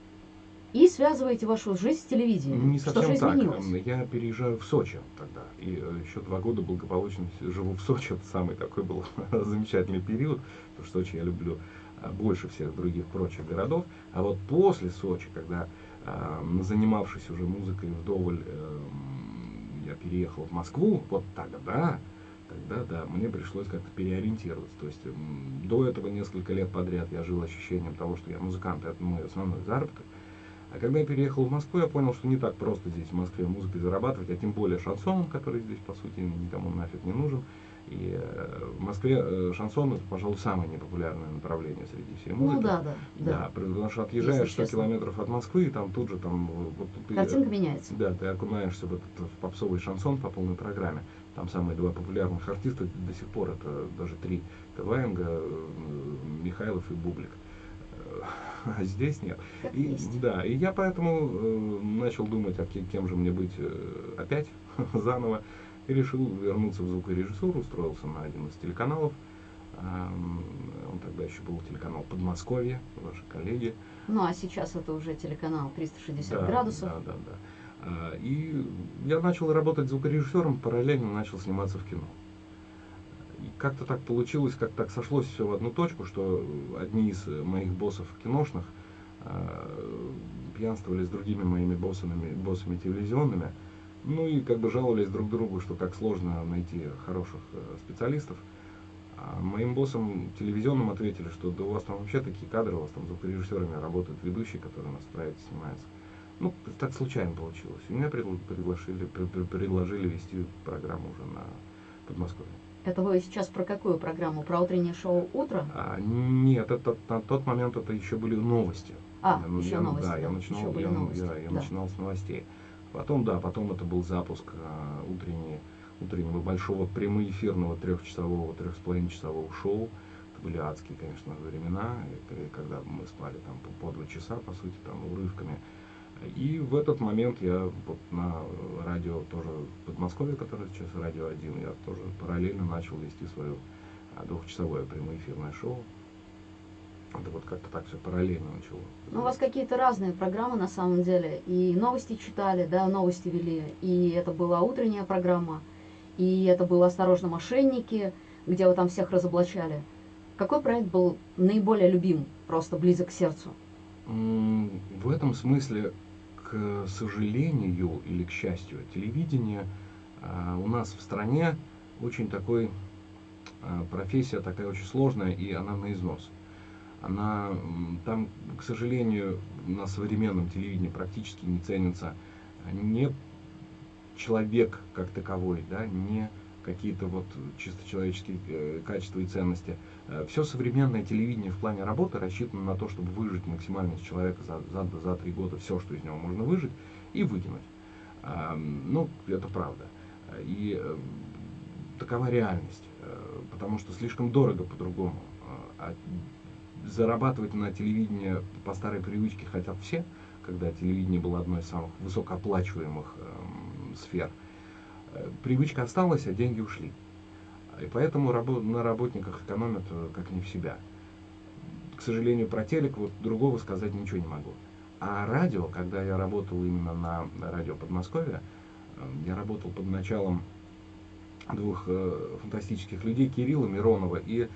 и связываете вашу жизнь с телевидением. Не Что совсем же так. Я переезжаю в Сочи тогда. И э, еще два года благополучно живу в Сочи. Это самый такой был замечательный период. Потому что Сочи я люблю а, больше всех других прочих городов. А вот после Сочи, когда а, занимавшись уже музыкой вдоволь, эм, я переехал в Москву, вот тогда, тогда, да, мне пришлось как-то переориентироваться. То есть до этого несколько лет подряд я жил ощущением того, что я музыкант, это мой основной заработок. А когда я переехал в Москву, я понял, что не так просто здесь, в Москве, музыкой зарабатывать, а тем более шансоном, который здесь, по сути, никому нафиг не нужен. И э, в Москве э, шансон это, пожалуй, самое непопулярное направление среди всей музыки. Ну да, да, Да, да. потому что отъезжаешь Если 100 честно. километров от Москвы, и там тут же там вот ты, Картинка меняется. да, ты окунаешься в этот в попсовый шансон по полной программе. Там самые два популярных артиста до сих пор, это даже три, это Ваенга, э, Михайлов и Бублик. Э, А здесь нет. Как И, есть. да, и я поэтому э, начал думать, а ке- кем же мне быть э, опять, заново, и решил вернуться в звукорежиссуру, устроился на один из телеканалов. Ам, Он тогда еще был телеканал Подмосковье, ваши коллеги. Ну а сейчас это уже телеканал 360 Да, градусов. Да, да, да. А, И я начал работать звукорежиссером, параллельно начал сниматься в кино. И как-то так получилось, как так сошлось все в одну точку, что одни из моих боссов киношных а, пьянствовали с другими моими боссами, боссами телевизионными, ну и как бы жаловались друг другу, что как сложно найти хороших э, специалистов. А моим боссам телевизионным ответили, что да у вас там вообще такие кадры, у вас там звукорежиссерами работают ведущие, которые у нас в проекте снимаются. Ну, так случайно получилось. И меня предл- предложили, пр- пр- предложили вести программу уже на Подмосковье. Это вы сейчас про какую программу? Про утреннее шоу «Утро»? А, нет, это, на тот момент это еще были новости. А, Я, ну, еще я, новости, Да, я да, начинал, еще были я, я- я да. начинал с новостей. Потом, да, потом это был запуск а, утренней- утреннего большого прямоэфирного трехчасового, трех с половиной часового шоу. Это были адские, конечно, времена, к- когда мы спали там по, по два часа, по сути, там урывками. И в этот момент я вот на радио тоже Подмосковье, которое сейчас радио 1, я тоже параллельно начал вести свое а, двухчасовое прямоэфирное шоу. Это вот как-то так все параллельно начало. Ну, у вас какие-то разные программы на самом деле. И новости читали, да, новости вели. И это была утренняя программа. И это было «Осторожно, мошенники», где вы там всех разоблачали. Какой проект был наиболее любим, просто близок к сердцу? В этом смысле, к сожалению или к счастью, телевидение а, у нас в стране очень такой а, профессия такая очень сложная и она на износ. Она там, к сожалению, на современном телевидении практически не ценится не человек как таковой, да, не какие-то вот чисто человеческие э, качества и ценности. Все современное телевидение в плане работы рассчитано на то, чтобы выжить максимально из человека за, за, за три года все, что из него можно выжить, и выкинуть. Ну, это правда. И э, такова реальность. Э, Потому что слишком дорого по-другому. Зарабатывать на телевидении по старой привычке хотят все, когда телевидение было одной из самых высокооплачиваемых эм, сфер. Э, Привычка осталась, а деньги ушли. И поэтому рабо- на работниках экономят э, как не в себя. К сожалению, про телек вот другого сказать ничего не могу. А радио, когда я работал именно на радио Подмосковья, э, я работал под началом двух э, фантастических людей, Кирилла Миронова и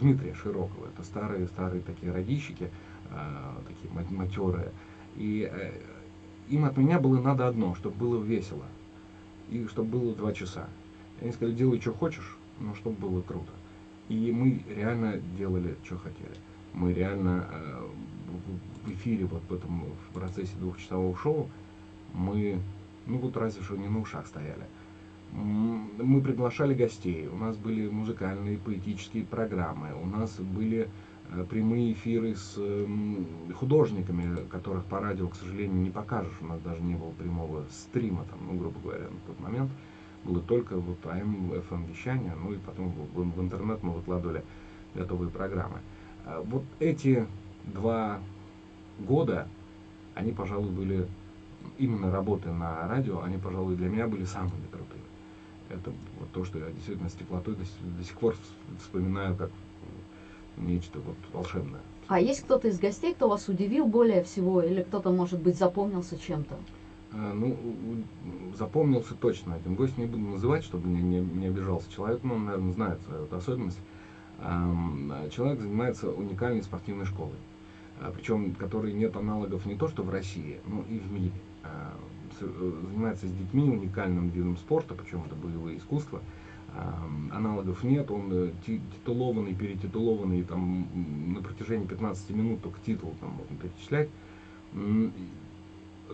Дмитрия Широкого. Это старые-старые такие радищики, э, такие ма- матерые. И э, им от меня было надо одно, чтобы было весело. И чтобы было два часа. Они сказали, делай, что хочешь, но чтобы было круто. И мы реально делали, что хотели. Мы реально э, в эфире, вот в этом в процессе двухчасового шоу, мы, ну вот разве что не на ушах стояли. Мы приглашали гостей, у нас были музыкальные, поэтические программы, у нас были э, прямые эфиры с м, художниками, которых по радио, к сожалению, не покажешь. У нас даже не было прямого стрима, там, ну, грубо говоря, на тот момент. Было только вот АМ, FM вещание, ну и потом в, в интернет мы выкладывали готовые программы. А Вот эти два года, они, пожалуй, были именно работы на радио, они, пожалуй, для меня были самыми крутыми. Это вот то, что я действительно с теплотой до, до сих пор вс- вспоминаю как нечто вот волшебное. А есть кто-то из гостей, кто вас удивил более всего, или кто-то, может быть, запомнился чем-то? А, ну, запомнился точно один гость, не буду называть, чтобы не, не, не обижался человек, но он, наверное, знает свою вот особенность. Человек занимается уникальной спортивной школой, а, причем которой нет аналогов не то что в России, но и в мире. Э, занимается с детьми уникальным видом спорта, причем это боевые искусства. Аналогов нет, он э, титулованный, перетитулованный там, на протяжении 15 минут только титул там можно перечислять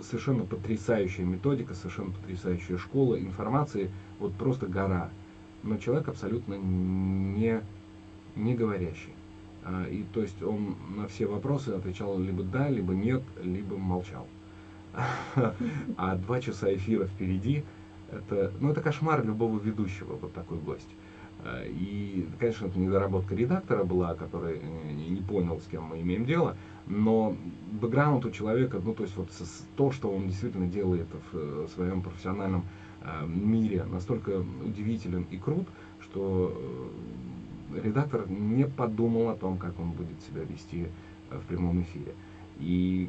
совершенно потрясающая методика, совершенно потрясающая школа информации, вот просто гора. Но человек абсолютно не, не говорящий. А, и то есть он на все вопросы отвечал либо да, либо нет, либо молчал. А два часа эфира впереди, это, ну, это кошмар любого ведущего, вот такой гость. А, и, конечно, это недоработка редактора была, который не понял, с кем мы имеем дело, но бэкграунд у человека, ну то есть вот то, что он действительно делает в э, своем профессиональном э, мире, настолько удивителен и крут, что э, редактор не подумал о том, как он будет себя вести в прямом эфире. И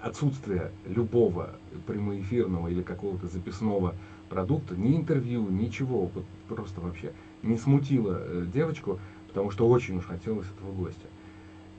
отсутствие любого прямоэфирного или какого-то записного продукта, ни интервью, ничего, вот просто вообще не смутило девочку, потому что очень уж хотелось этого гостя.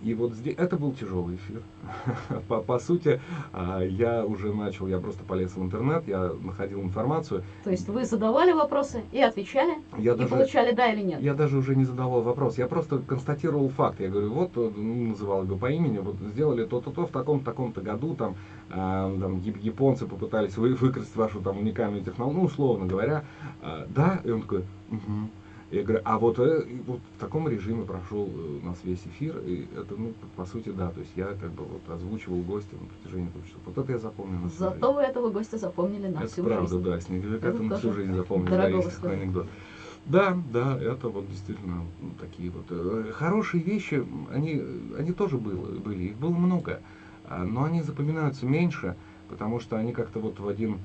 И вот здесь, это был тяжелый эфир. по, по сути, а, я уже начал, я просто полез в интернет, я находил информацию. То есть вы задавали вопросы и отвечали, я и даже, получали да или нет? Я даже уже не задавал вопрос, я просто констатировал факт. Я говорю, вот, ну, называл его по имени, вот сделали то-то-то в таком-то таком-то году, там, э, там японцы попытались вы, выкрасть вашу там уникальную технологию, ну, условно говоря. Э, да, и он такой, угу. Я говорю, а вот, э, вот в таком режиме прошел э, у нас весь эфир, и это, ну, по сути, да, то есть я как бы вот озвучивал гостя на протяжении двух часов. Вот это я запомнил на Зато жизнь. вы этого гостя запомнили на это всю правда, жизнь. да, снеговика это на всю жизнь запомнил, да, есть такой анекдот. Да, да, это вот действительно ну, такие вот э, хорошие вещи, они, они тоже было, были, их было много, а, но они запоминаются меньше, потому что они как-то вот в один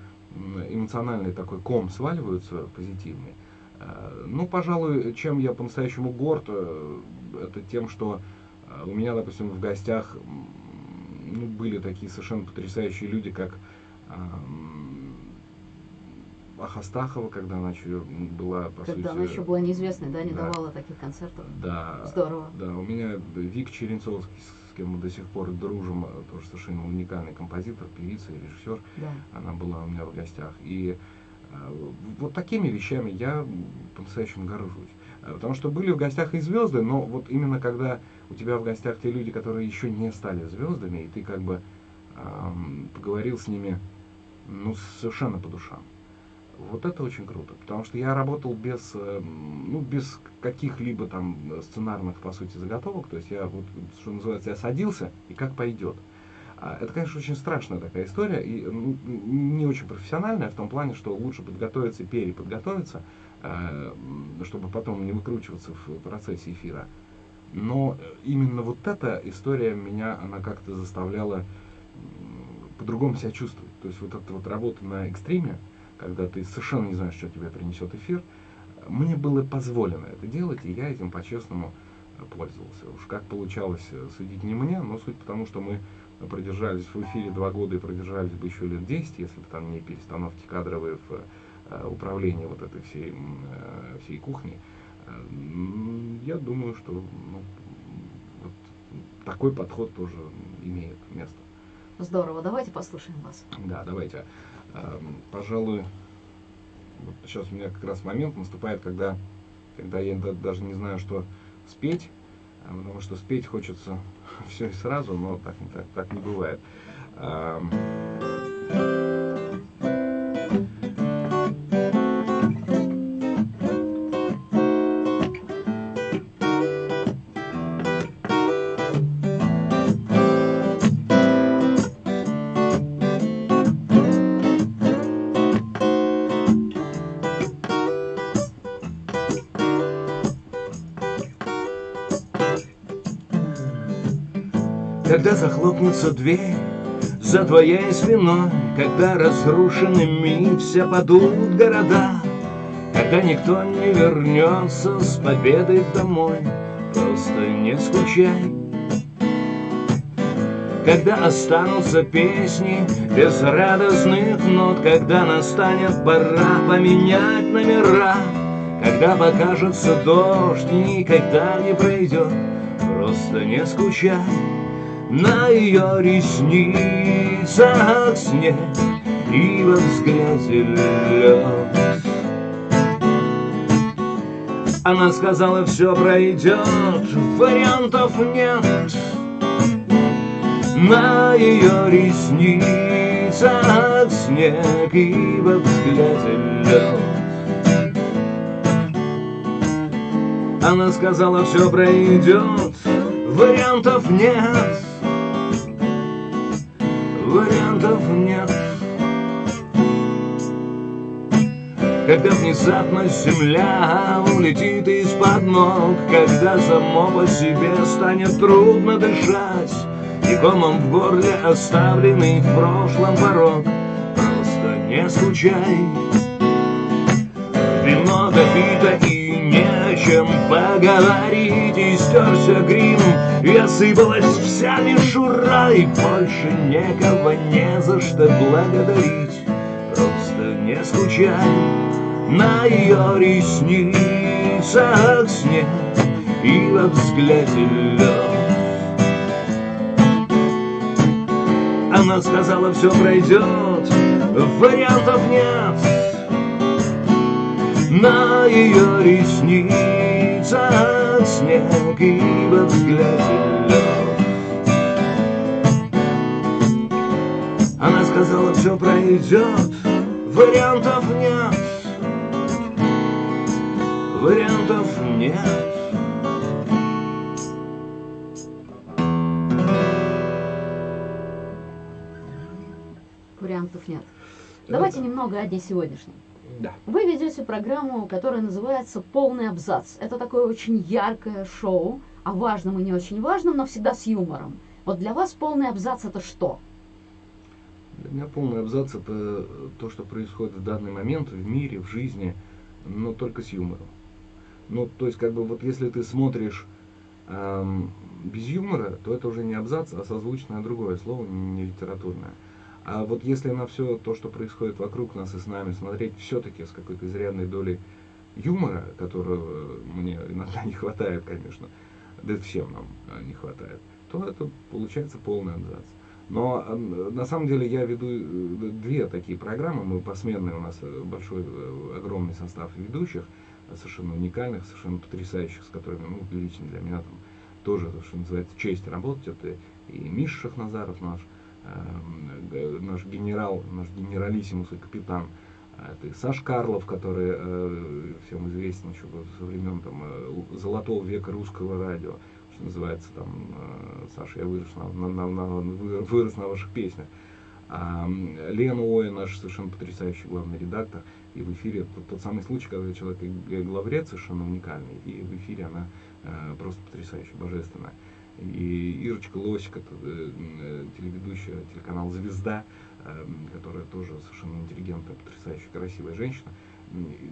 эмоциональный такой ком сваливаются позитивный. Э, ну, пожалуй, чем я по-настоящему горд, э, это тем, что э, у меня, допустим, в гостях ну, были такие совершенно потрясающие люди, как Ахастахова, когда она еще была, по когда сути... она еще была неизвестной, да, не да, давала таких концертов. Да. Здорово. Да, у меня Вик Черенцовский, с кем мы до сих пор дружим, тоже совершенно уникальный композитор, певица и режиссер. Да. Она была у меня в гостях. И вот такими вещами я по-настоящему горжусь. А, потому что были в гостях и звезды, но вот именно когда у тебя в гостях те люди, которые еще не стали звездами, и ты как бы эм, поговорил с ними ну, совершенно по душам. Вот это очень круто, потому что я работал без, э, ну, без каких-либо там сценарных, по сути, заготовок. То есть я, вот, что называется, я садился, и как пойдет. А, это, конечно, очень страшная такая история и не очень профессиональная в том плане, что лучше подготовиться переподготовиться, э, чтобы потом не выкручиваться в процессе эфира. Но именно вот эта история меня, она как-то заставляла по-другому себя чувствовать. То есть вот эта вот работа на экстриме, когда ты совершенно не знаешь, что тебе принесет эфир, мне было позволено это делать, и я этим по-честному пользовался. Уж как получалось э, судить не мне, но суть потому, что мы продержались в эфире два года и продержались бы еще лет 10, если бы там не перестановки кадровые в э, управлении вот этой всей, э, всей кухни. Э, я думаю, что ну, вот такой подход тоже имеет место. Здорово, давайте послушаем вас. Да, давайте. Пожалуй, вот сейчас у меня как раз момент наступает, когда, когда я даже не знаю, что спеть, потому что спеть хочется все и сразу, но так, так, так не бывает. Захлопнется дверь за твоей спиной, Когда разрушенными все падут города, Когда никто не вернется с победой домой, Просто не скучай, когда останутся песни без радостных нот, когда настанет пора поменять номера, когда покажется дождь никогда не пройдет, просто не скучай на ее ресницах снег и во взгляде лед. Она сказала, все пройдет, вариантов нет На ее ресницах снег и во взгляде лед. Она сказала, все пройдет, вариантов нет Вариантов нет. Когда внезапно земля улетит из-под ног Когда само по себе станет трудно дышать И комом в горле оставленный в прошлом порог Просто не скучай. Вино допито и чем поговорить И стерся грим, и осыпалась вся мишура И больше никого не за что благодарить Просто не скучай на ее ресницах снег и во взгляде лед. Она сказала, все пройдет, вариантов нет. На ее ресницах снег и во взгляде. Она сказала, все пройдет, вариантов нет вариантов нет. Вариантов нет. Давайте немного о дне сегодняшнем. Да. Вы ведете программу, которая называется «Полный абзац». Это такое очень яркое шоу о важном и не очень важном, но всегда с юмором. Вот для вас полный абзац это что? Для меня полный абзац это то, что происходит в данный момент в мире, в жизни, но только с юмором. Ну, то есть, как бы, вот если ты смотришь эм, без юмора, то это уже не абзац, а созвучное другое слово, не литературное. А вот если на все то, что происходит вокруг нас и с нами, смотреть все-таки с какой-то изрядной долей юмора, которого мне иногда не хватает, конечно, да всем нам э, не хватает, то это получается полный абзац. Но э, на самом деле я веду э, две такие программы, мы посменные, у нас большой, огромный состав ведущих – совершенно уникальных, совершенно потрясающих, с которыми, ну, лично для меня там тоже, что называется, честь работать. Это и Миша Шахназаров наш, э, наш генерал, наш генералиссимус и капитан, а это Саш Карлов, который э, всем известен еще со времен там, э, золотого века русского радио, что называется, там, э, Саша, я вырос на, на, на, вырос на ваших песнях. А Лена Оя, наш совершенно потрясающий главный редактор, и в эфире тот, тот самый случай, когда человек главред совершенно уникальный, и в эфире она э, просто потрясающая, божественная. И Ирочка Лосик, это э, телеведущая телеканал «Звезда», э, которая тоже совершенно интеллигентная, потрясающая, красивая женщина.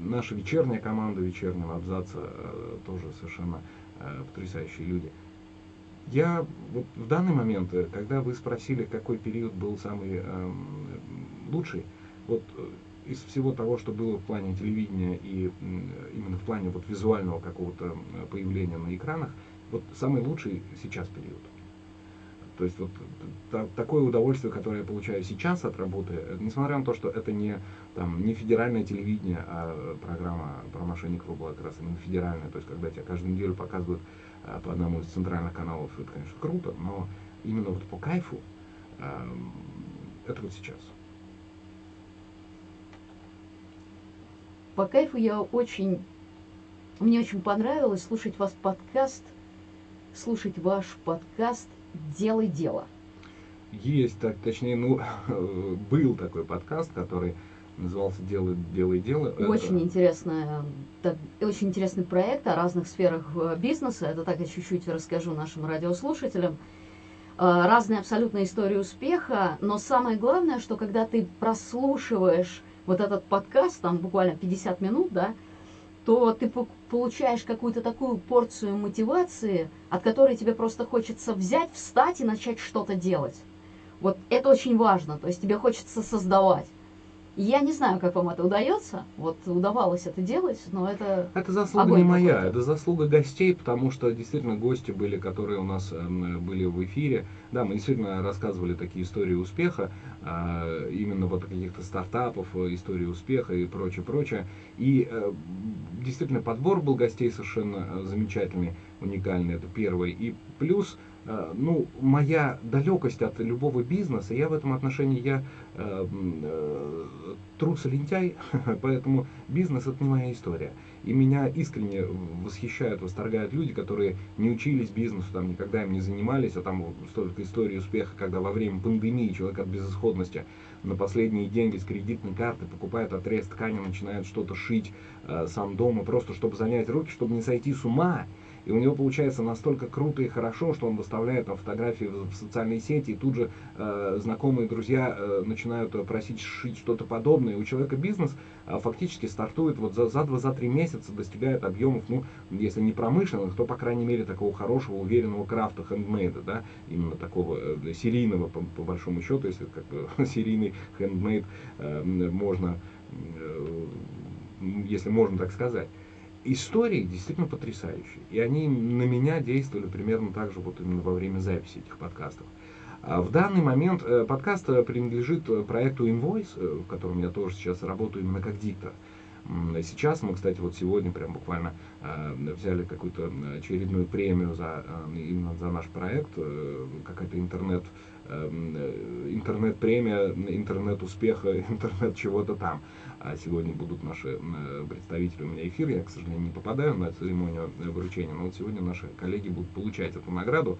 Наша вечерняя команда вечернего абзаца э, тоже совершенно э, потрясающие люди. Я вот в данный момент, э, когда вы спросили, какой период был самый э, лучший, вот э, из всего того, что было в плане телевидения и именно в плане вот визуального какого-то появления на экранах, вот самый лучший сейчас период. То есть вот та, такое удовольствие, которое я получаю сейчас от работы, несмотря на то, что это не, там, не федеральное телевидение, а программа про мошенников была как раз именно федеральная, то есть когда тебя каждую неделю показывают а, по одному из центральных каналов, это, конечно, круто, но именно вот по кайфу а, это вот сейчас. По кайфу я очень... Мне очень понравилось слушать вас подкаст, слушать ваш подкаст «Делай дело». Есть, так, точнее, ну, был такой подкаст, который назывался «Делай, делай дело». Очень, это... интересная, так, очень интересный проект о разных сферах э, бизнеса. Это так я чуть-чуть расскажу нашим радиослушателям. Э, разные абсолютно истории успеха, но самое главное, что когда ты прослушиваешь вот этот подкаст, там буквально 50 минут, да, то ты получаешь какую-то такую порцию мотивации, от которой тебе просто хочется взять, встать и начать что-то делать. Вот это очень важно, то есть тебе хочется создавать. Я не знаю, как вам это удается. Вот удавалось это делать, но это. Это заслуга не моя, это заслуга гостей, потому что действительно гости были, которые у нас э, были в эфире. Да, мы действительно рассказывали такие истории успеха, э, именно вот каких-то стартапов, э, истории успеха и прочее, прочее. И э, действительно подбор был гостей совершенно замечательный, уникальный, это первый. И плюс ну, моя далекость от любого бизнеса, я в этом отношении, я э, э, трус и лентяй, поэтому бизнес это не моя история. И меня искренне восхищают, восторгают люди, которые не учились бизнесу, там никогда им не занимались, а там столько историй успеха, когда во время пандемии человек от безысходности на последние деньги с кредитной карты покупает отрез ткани, начинает что-то шить э, сам дома, просто чтобы занять руки, чтобы не сойти с ума. И у него получается настолько круто и хорошо, что он выставляет там фотографии в, в социальные сети, и тут же э, знакомые друзья э, начинают просить шить что-то подобное. И у человека бизнес э, фактически стартует вот за, за 2-3 месяца, достигает объемов, ну, если не промышленных, то, по крайней мере, такого хорошего, уверенного крафта, хендмейда, да, именно такого э, серийного, по, по большому счету, если как бы серийный хендмейд э, можно, э, если можно так сказать истории действительно потрясающие. И они на меня действовали примерно так же вот именно во время записи этих подкастов. А в данный момент э, подкаст э, принадлежит э, проекту Invoice, в котором я тоже сейчас работаю именно как диктор. Сейчас мы, кстати, вот сегодня прям буквально взяли какую-то очередную премию за, именно за наш проект, какая-то интернет, интернет-премия, интернет-успеха, интернет чего-то там. А сегодня будут наши представители у меня эфир. Я, к сожалению, не попадаю на церемонию вручения, но вот сегодня наши коллеги будут получать эту награду.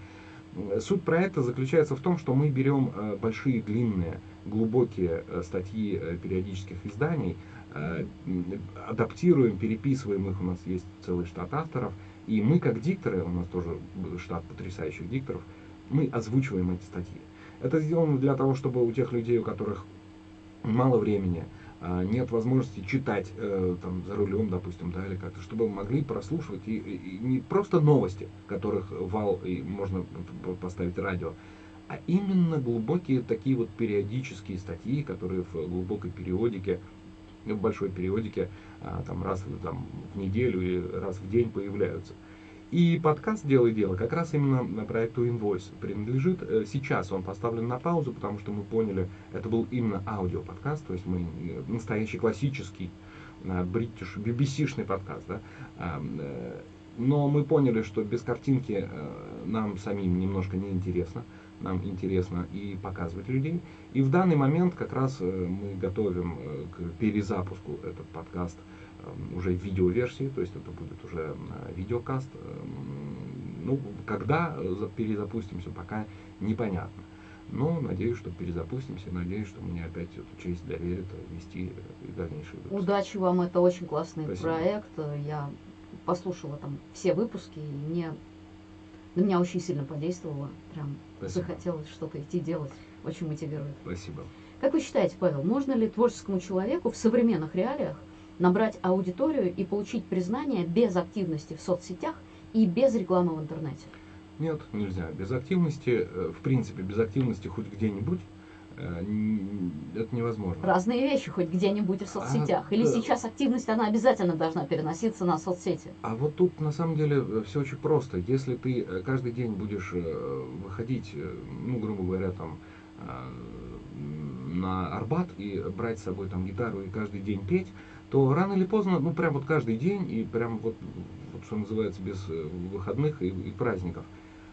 Суть проекта заключается в том, что мы берем э, большие, длинные, глубокие э, статьи э, периодических изданий, адаптируем, переписываем их, у нас есть целый штат авторов, и мы, как дикторы, у нас тоже штат потрясающих дикторов, мы озвучиваем эти статьи. Это сделано для того, чтобы у тех людей, у которых мало времени, нет возможности читать э, там, за рулем, допустим, да, или как-то, чтобы могли прослушивать и, и не просто новости, которых вал и можно поставить радио, а именно глубокие такие вот периодические статьи, которые в глубокой периодике, в большой периодике, а, там раз там, в неделю или раз в день появляются. И подкаст «Делай дело» как раз именно проекту Invoice принадлежит. Э, сейчас он поставлен на паузу, потому что мы поняли, это был именно аудиоподкаст, то есть мы э, настоящий классический бритиш, э, BBC-шный подкаст. Да? Но мы поняли, что без картинки нам самим немножко неинтересно. Нам интересно и показывать людей. И в данный момент как раз мы готовим к перезапуску этот подкаст – Эм, уже видеоверсии, то есть это будет уже э, видеокаст. Ну, когда перезапустимся, пока непонятно. Но надеюсь, что перезапустимся, надеюсь, что мне опять эту честь доверят вести и дальнейшие выпуски. Удачи вам, это очень классный Спасибо. проект. Я послушала там все выпуски, и мне на меня очень сильно подействовало. Прям Спасибо. захотелось что-то идти делать. Очень мотивирует. Спасибо. Как вы считаете, Павел, можно ли творческому человеку в современных реалиях набрать аудиторию и получить признание без активности в соцсетях и без рекламы в интернете? Нет, нельзя. Без активности, э, в принципе, без активности хоть где-нибудь э, это невозможно. Разные вещи, хоть где-нибудь в соцсетях. А, Или да. сейчас активность, она обязательно должна переноситься на соцсети? А вот тут на самом деле э, все очень просто. Если ты каждый день будешь выходить, ну, грубо говоря, там, на Арбат и брать с собой там гитару и каждый день петь, то рано или поздно, ну прям вот каждый день и прям вот, вот что называется без э, выходных и, и праздников,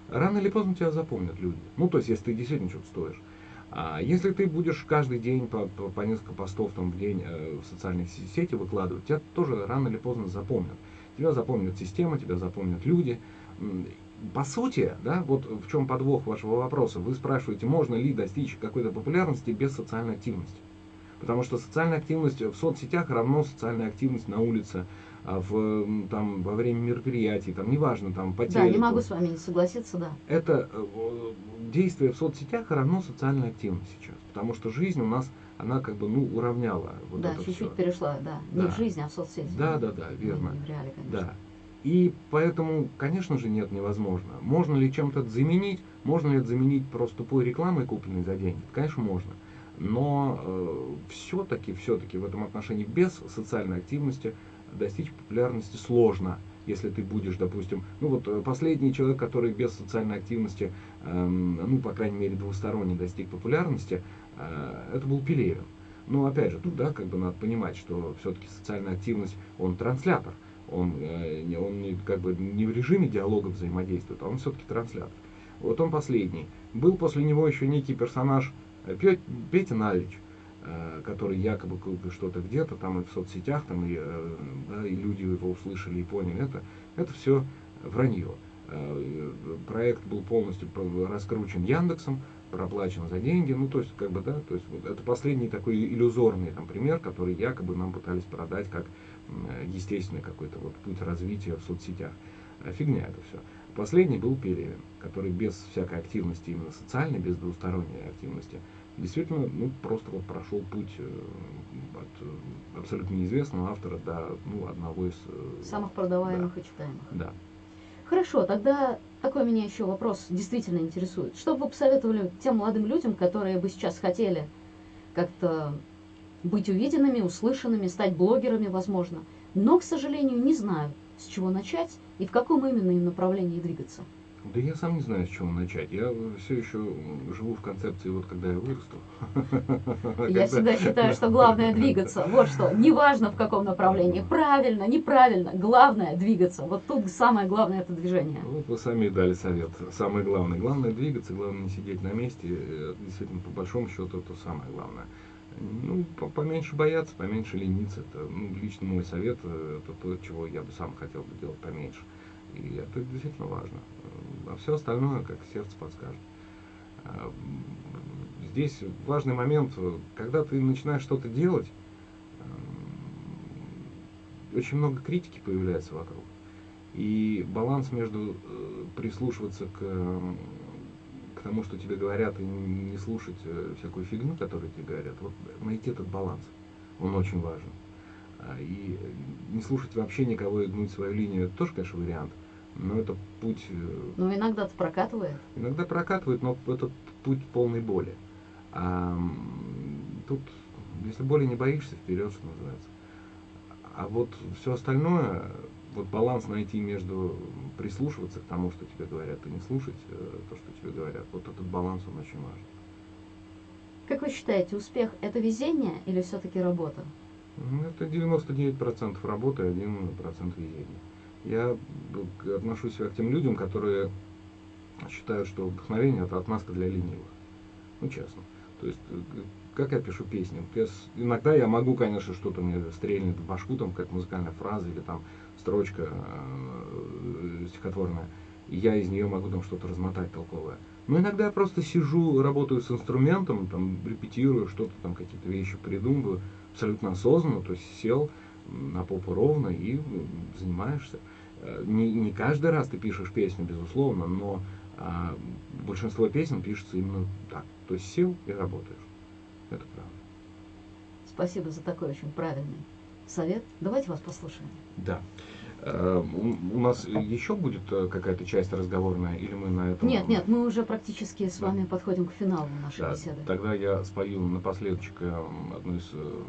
рано или поздно тебя запомнят люди. Ну то есть если ты действительно что-то стоишь. А если ты будешь каждый день по, по, по несколько постов там, в день э, в социальных сети выкладывать, тебя тоже рано или поздно запомнят. Тебя запомнит система, тебя запомнят люди. По сути, да, вот в чем подвох вашего вопроса. Вы спрашиваете, можно ли достичь какой-то популярности без социальной активности. Потому что социальная активность в соцсетях равно социальная активность на улице, а в, там, во время мероприятий, там, неважно, там, по. Да, не могу с вами не согласиться, да. Это э, действие в соцсетях равно социальная активность сейчас. Потому что жизнь у нас она как бы, ну, уравняла вот да, чуть-чуть перешла, да. Не Да. в жизнь, а в соцсети. Да, да, да, Не- верно. Не в реале, конечно. Да. И поэтому, конечно же, нет, невозможно. Можно ли чем-то заменить? Можно ли это заменить просто тупой рекламой, купленной за деньги? Конечно, можно. Но все-таки, все-таки в этом отношении без социальной активности достичь популярности сложно. Если ты будешь, допустим, ну вот э, последний человек, который без социальной активности, эм, ну, по крайней мере, двусторонне достиг популярности, э, это был Пелевин. Но опять же, тут, да, как бы надо понимать, что все-таки социальная активность, он транслятор. Он, э, он не, как бы не в режиме диалога взаимодействует, а он все-таки транслятор. Вот он последний. Был после него еще некий персонаж э, Петя Налич, э, который якобы что-то где-то там и в соцсетях, там и, э, да, и люди его услышали и поняли это. Это все вранье. Э, Проект был полностью раскручен Яндексом, проплачен за деньги. Ну, то есть, как бы, да, то есть вот это последний такой иллюзорный там, пример, который якобы нам пытались продать как естественный какой-то вот путь развития в соцсетях. Фигня это все. Последний был Пелевин, который без всякой активности именно социальной, без двусторонней активности, действительно, ну, просто вот прошел путь э, от э, абсолютно неизвестного автора до ну, одного из... э, Самых продаваемых и читаемых. Да. Хорошо, тогда такой меня еще вопрос действительно интересует. Что бы вы посоветовали тем молодым людям, которые бы сейчас хотели как-то быть увиденными, услышанными, стать блогерами, возможно, но, к сожалению, не знают, с чего начать и в каком именно им направлении двигаться? Да я сам не знаю, с чего начать. Я все еще живу в концепции, вот когда я вырасту. Я всегда считаю, что главное двигаться. Вот что. Неважно в каком направлении. Правильно, неправильно. Главное двигаться. Вот тут самое главное это движение. Вот вы сами и дали совет. Самое главное. Главное двигаться, главное не сидеть на месте. Э, Действительно, по большому счету, это самое главное. Ну, по- поменьше бояться, поменьше лениться. Это ну, лично мой совет. э, Это то, чего я бы сам хотел бы делать поменьше. И это действительно важно. А все остальное, как сердце подскажет. А, Здесь важный момент, когда ты начинаешь что-то делать, эм, очень много критики появляется вокруг. И баланс между э, прислушиваться к, к тому, что тебе говорят, и не не слушать э, всякую фигню, которую тебе говорят, вот найти этот баланс, он очень важен. А, И э, не слушать вообще никого и гнуть свою линию, это тоже, конечно, вариант. Но это путь э, Но иногда-то прокатывает. Иногда прокатывает, но это путь полной боли. А тут, если боли не боишься, вперед, что называется. А вот все остальное, вот баланс найти между прислушиваться к тому, что тебе говорят, и не слушать э, то, что тебе говорят, вот этот баланс, он очень важен. Как вы считаете, успех это везение или все-таки работа? Ну, Это 99% работы и 1% везения. Я э, отношусь себя к тем людям, которые считают, что вдохновение это отмазка для ленивых. Ну, честно. То есть, э, как я пишу песни? Вот я иногда я могу, конечно, что-то мне стрельнет в башку, там какая-то музыкальная фраза или там строчка э, стихотворная, и я из нее могу там что-то размотать толковое. Но иногда я просто сижу, работаю с инструментом, там репетирую, что-то там, какие-то вещи придумываю, абсолютно осознанно, то есть сел на попу ровно и м, занимаешься. Э, Не, не каждый раз ты пишешь песню, безусловно, но а, большинство песен пишется именно так. То есть сел и работаешь. Это правда. Спасибо за такой очень правильный совет. Давайте вас послушаем. Да. Э, У нас еще будет э, какая-то часть разговорная, или мы на этом... Нет, нет, мы уже практически с Да. вами подходим к финалу нашей Да, беседы. тогда я спою напоследок одну из, э,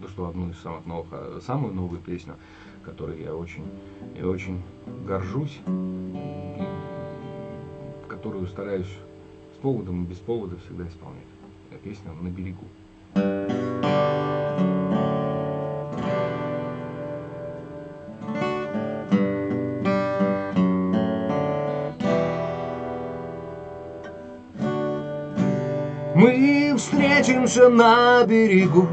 да что, одну из самых новых, а самую новую песню, которой я очень, я очень горжусь, и которую стараюсь с поводом и без повода всегда исполнять. Э, Песня «На берегу». Мы встретимся на берегу,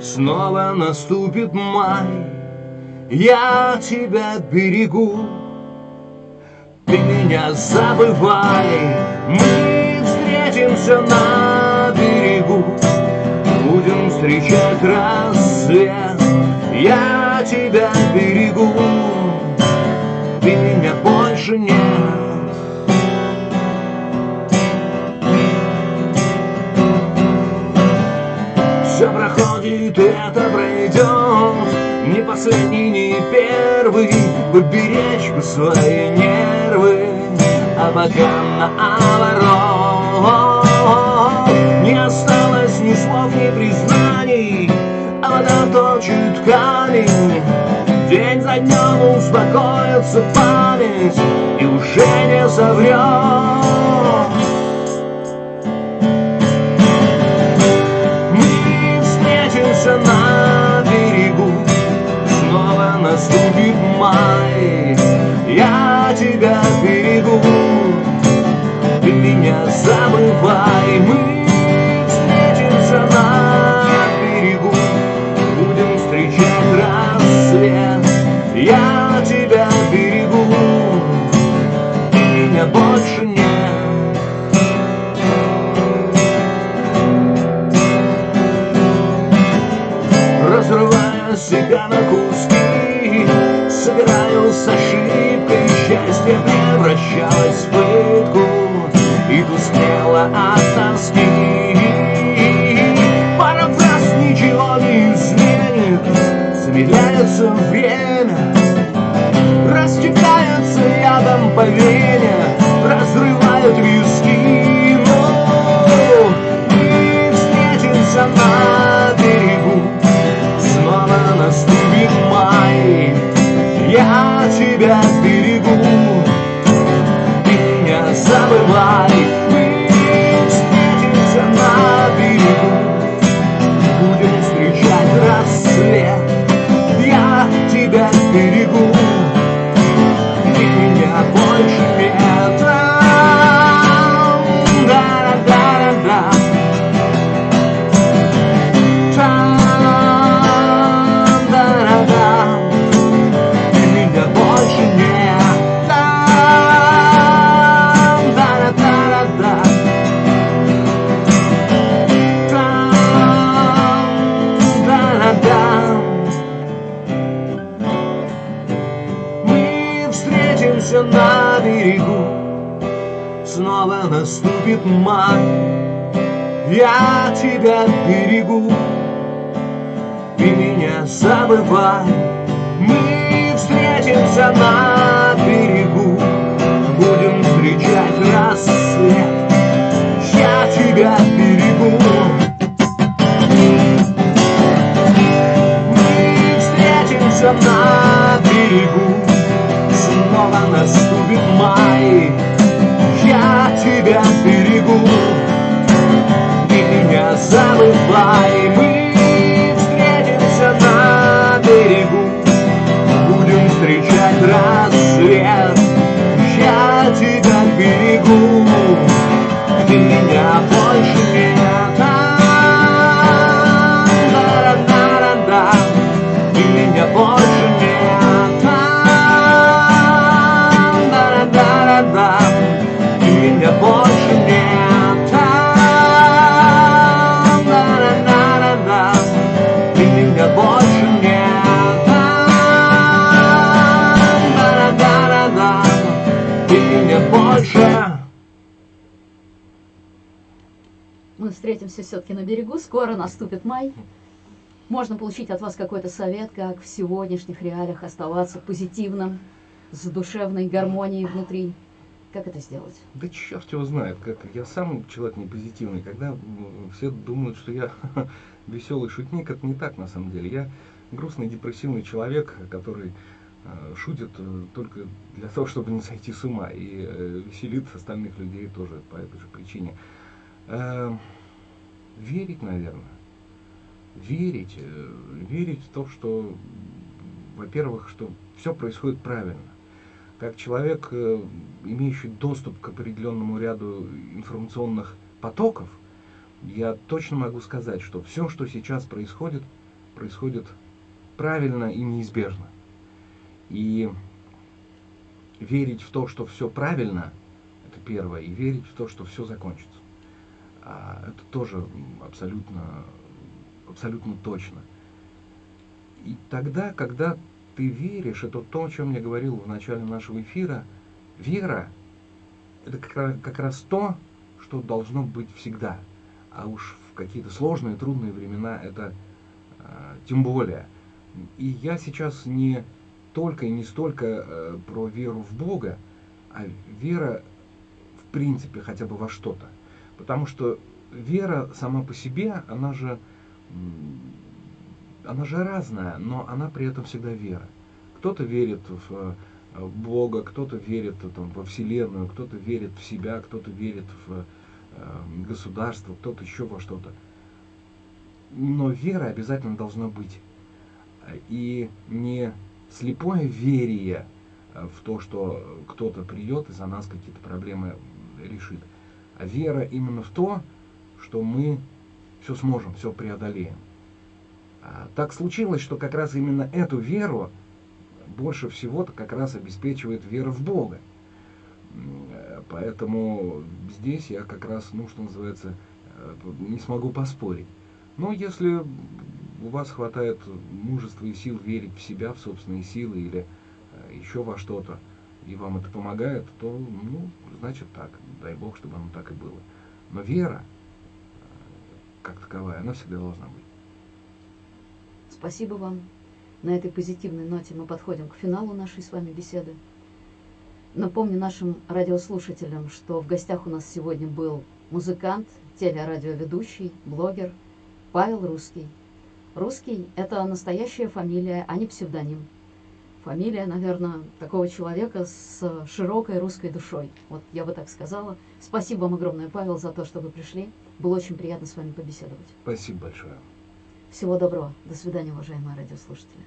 Снова наступит май, Я тебя берегу, Ты меня забывай. Мы встретимся на берегу, Будем встречать рассвет, Я тебя берегу, Ты меня больше нет. И это пройдет Не последний, не первый. Бы беречь бы свои нервы. А пока наоборот Не осталось ни слов, ни признаний. А вода точит камень. День за днем успокоится память. И уже не соврет берегу Ты меня забывай Мы shine. Встретимся на берегу. Снова наступит май Я тебя берегу. Ты меня забывай. Мы встретимся на берегу. Будем встречать рассвет. Я тебя берегу. Мы встретимся на берегу Снова наступит май. Я тебя берегу Ты меня забывай Мы Встретимся все-таки на берегу, скоро наступит май. Можно получить от вас какой-то совет, как в сегодняшних реалиях оставаться позитивным, с душевной гармонией внутри. Как это сделать? Да черт его знает, как я сам человек не позитивный, когда все думают, что я веселый шутник, это не так на самом деле. Я грустный, депрессивный человек, который э, шутит э, только для того, чтобы не сойти с ума и э, веселит остальных людей тоже по этой же причине. Верить, наверное. Верить, э, верить в то, что, во-первых, что все происходит правильно как человек, э, имеющий доступ к определенному ряду информационных потоков, я точно могу сказать, что все, что сейчас происходит, происходит правильно и неизбежно. И верить в то, что все правильно, это первое, и верить в то, что все закончится. А это тоже абсолютно, абсолютно точно. И тогда, когда ты веришь, это то, о чем я говорил в начале нашего эфира, вера – это как раз, как раз то, что должно быть всегда. А уж в какие-то сложные, трудные времена это А, тем более. И я сейчас не только и не столько э, про веру в Бога, а вера в принципе хотя бы во что-то. Потому что вера сама по себе, она же, она же разная, но она при этом всегда вера. Кто-то верит в э, Бога, кто-то верит там, во Вселенную, кто-то верит в себя, кто-то верит в э, государство, кто-то еще во что-то. Но вера обязательно должна быть. И не слепое верие в то, что кто-то придет и за нас какие-то проблемы решит, вера именно в то, что мы все сможем, все преодолеем. А так случилось, что как раз именно эту веру больше всего-то как раз обеспечивает вера в Бога. Поэтому здесь я как раз, ну, что называется, э, не смогу поспорить. Но если у вас хватает мужества и сил верить в себя, в собственные силы или э, еще во что-то, и вам это помогает, то, ну, значит так. Дай Бог, чтобы оно так и было. Но вера, э, как таковая, она всегда должна быть. Спасибо вам. На этой позитивной ноте мы подходим к финалу нашей с вами беседы. Напомню нашим радиослушателям, что в гостях у нас сегодня был музыкант, телерадиоведущий, блогер Павел Русский. Русский – это настоящая фамилия, а не псевдоним. Фамилия, наверное, такого человека с широкой русской душой. Вот я бы так сказала. Спасибо вам огромное, Павел, за то, что вы пришли. Было очень приятно с вами побеседовать. Спасибо большое. Всего доброго. До свидания, уважаемые радиослушатели.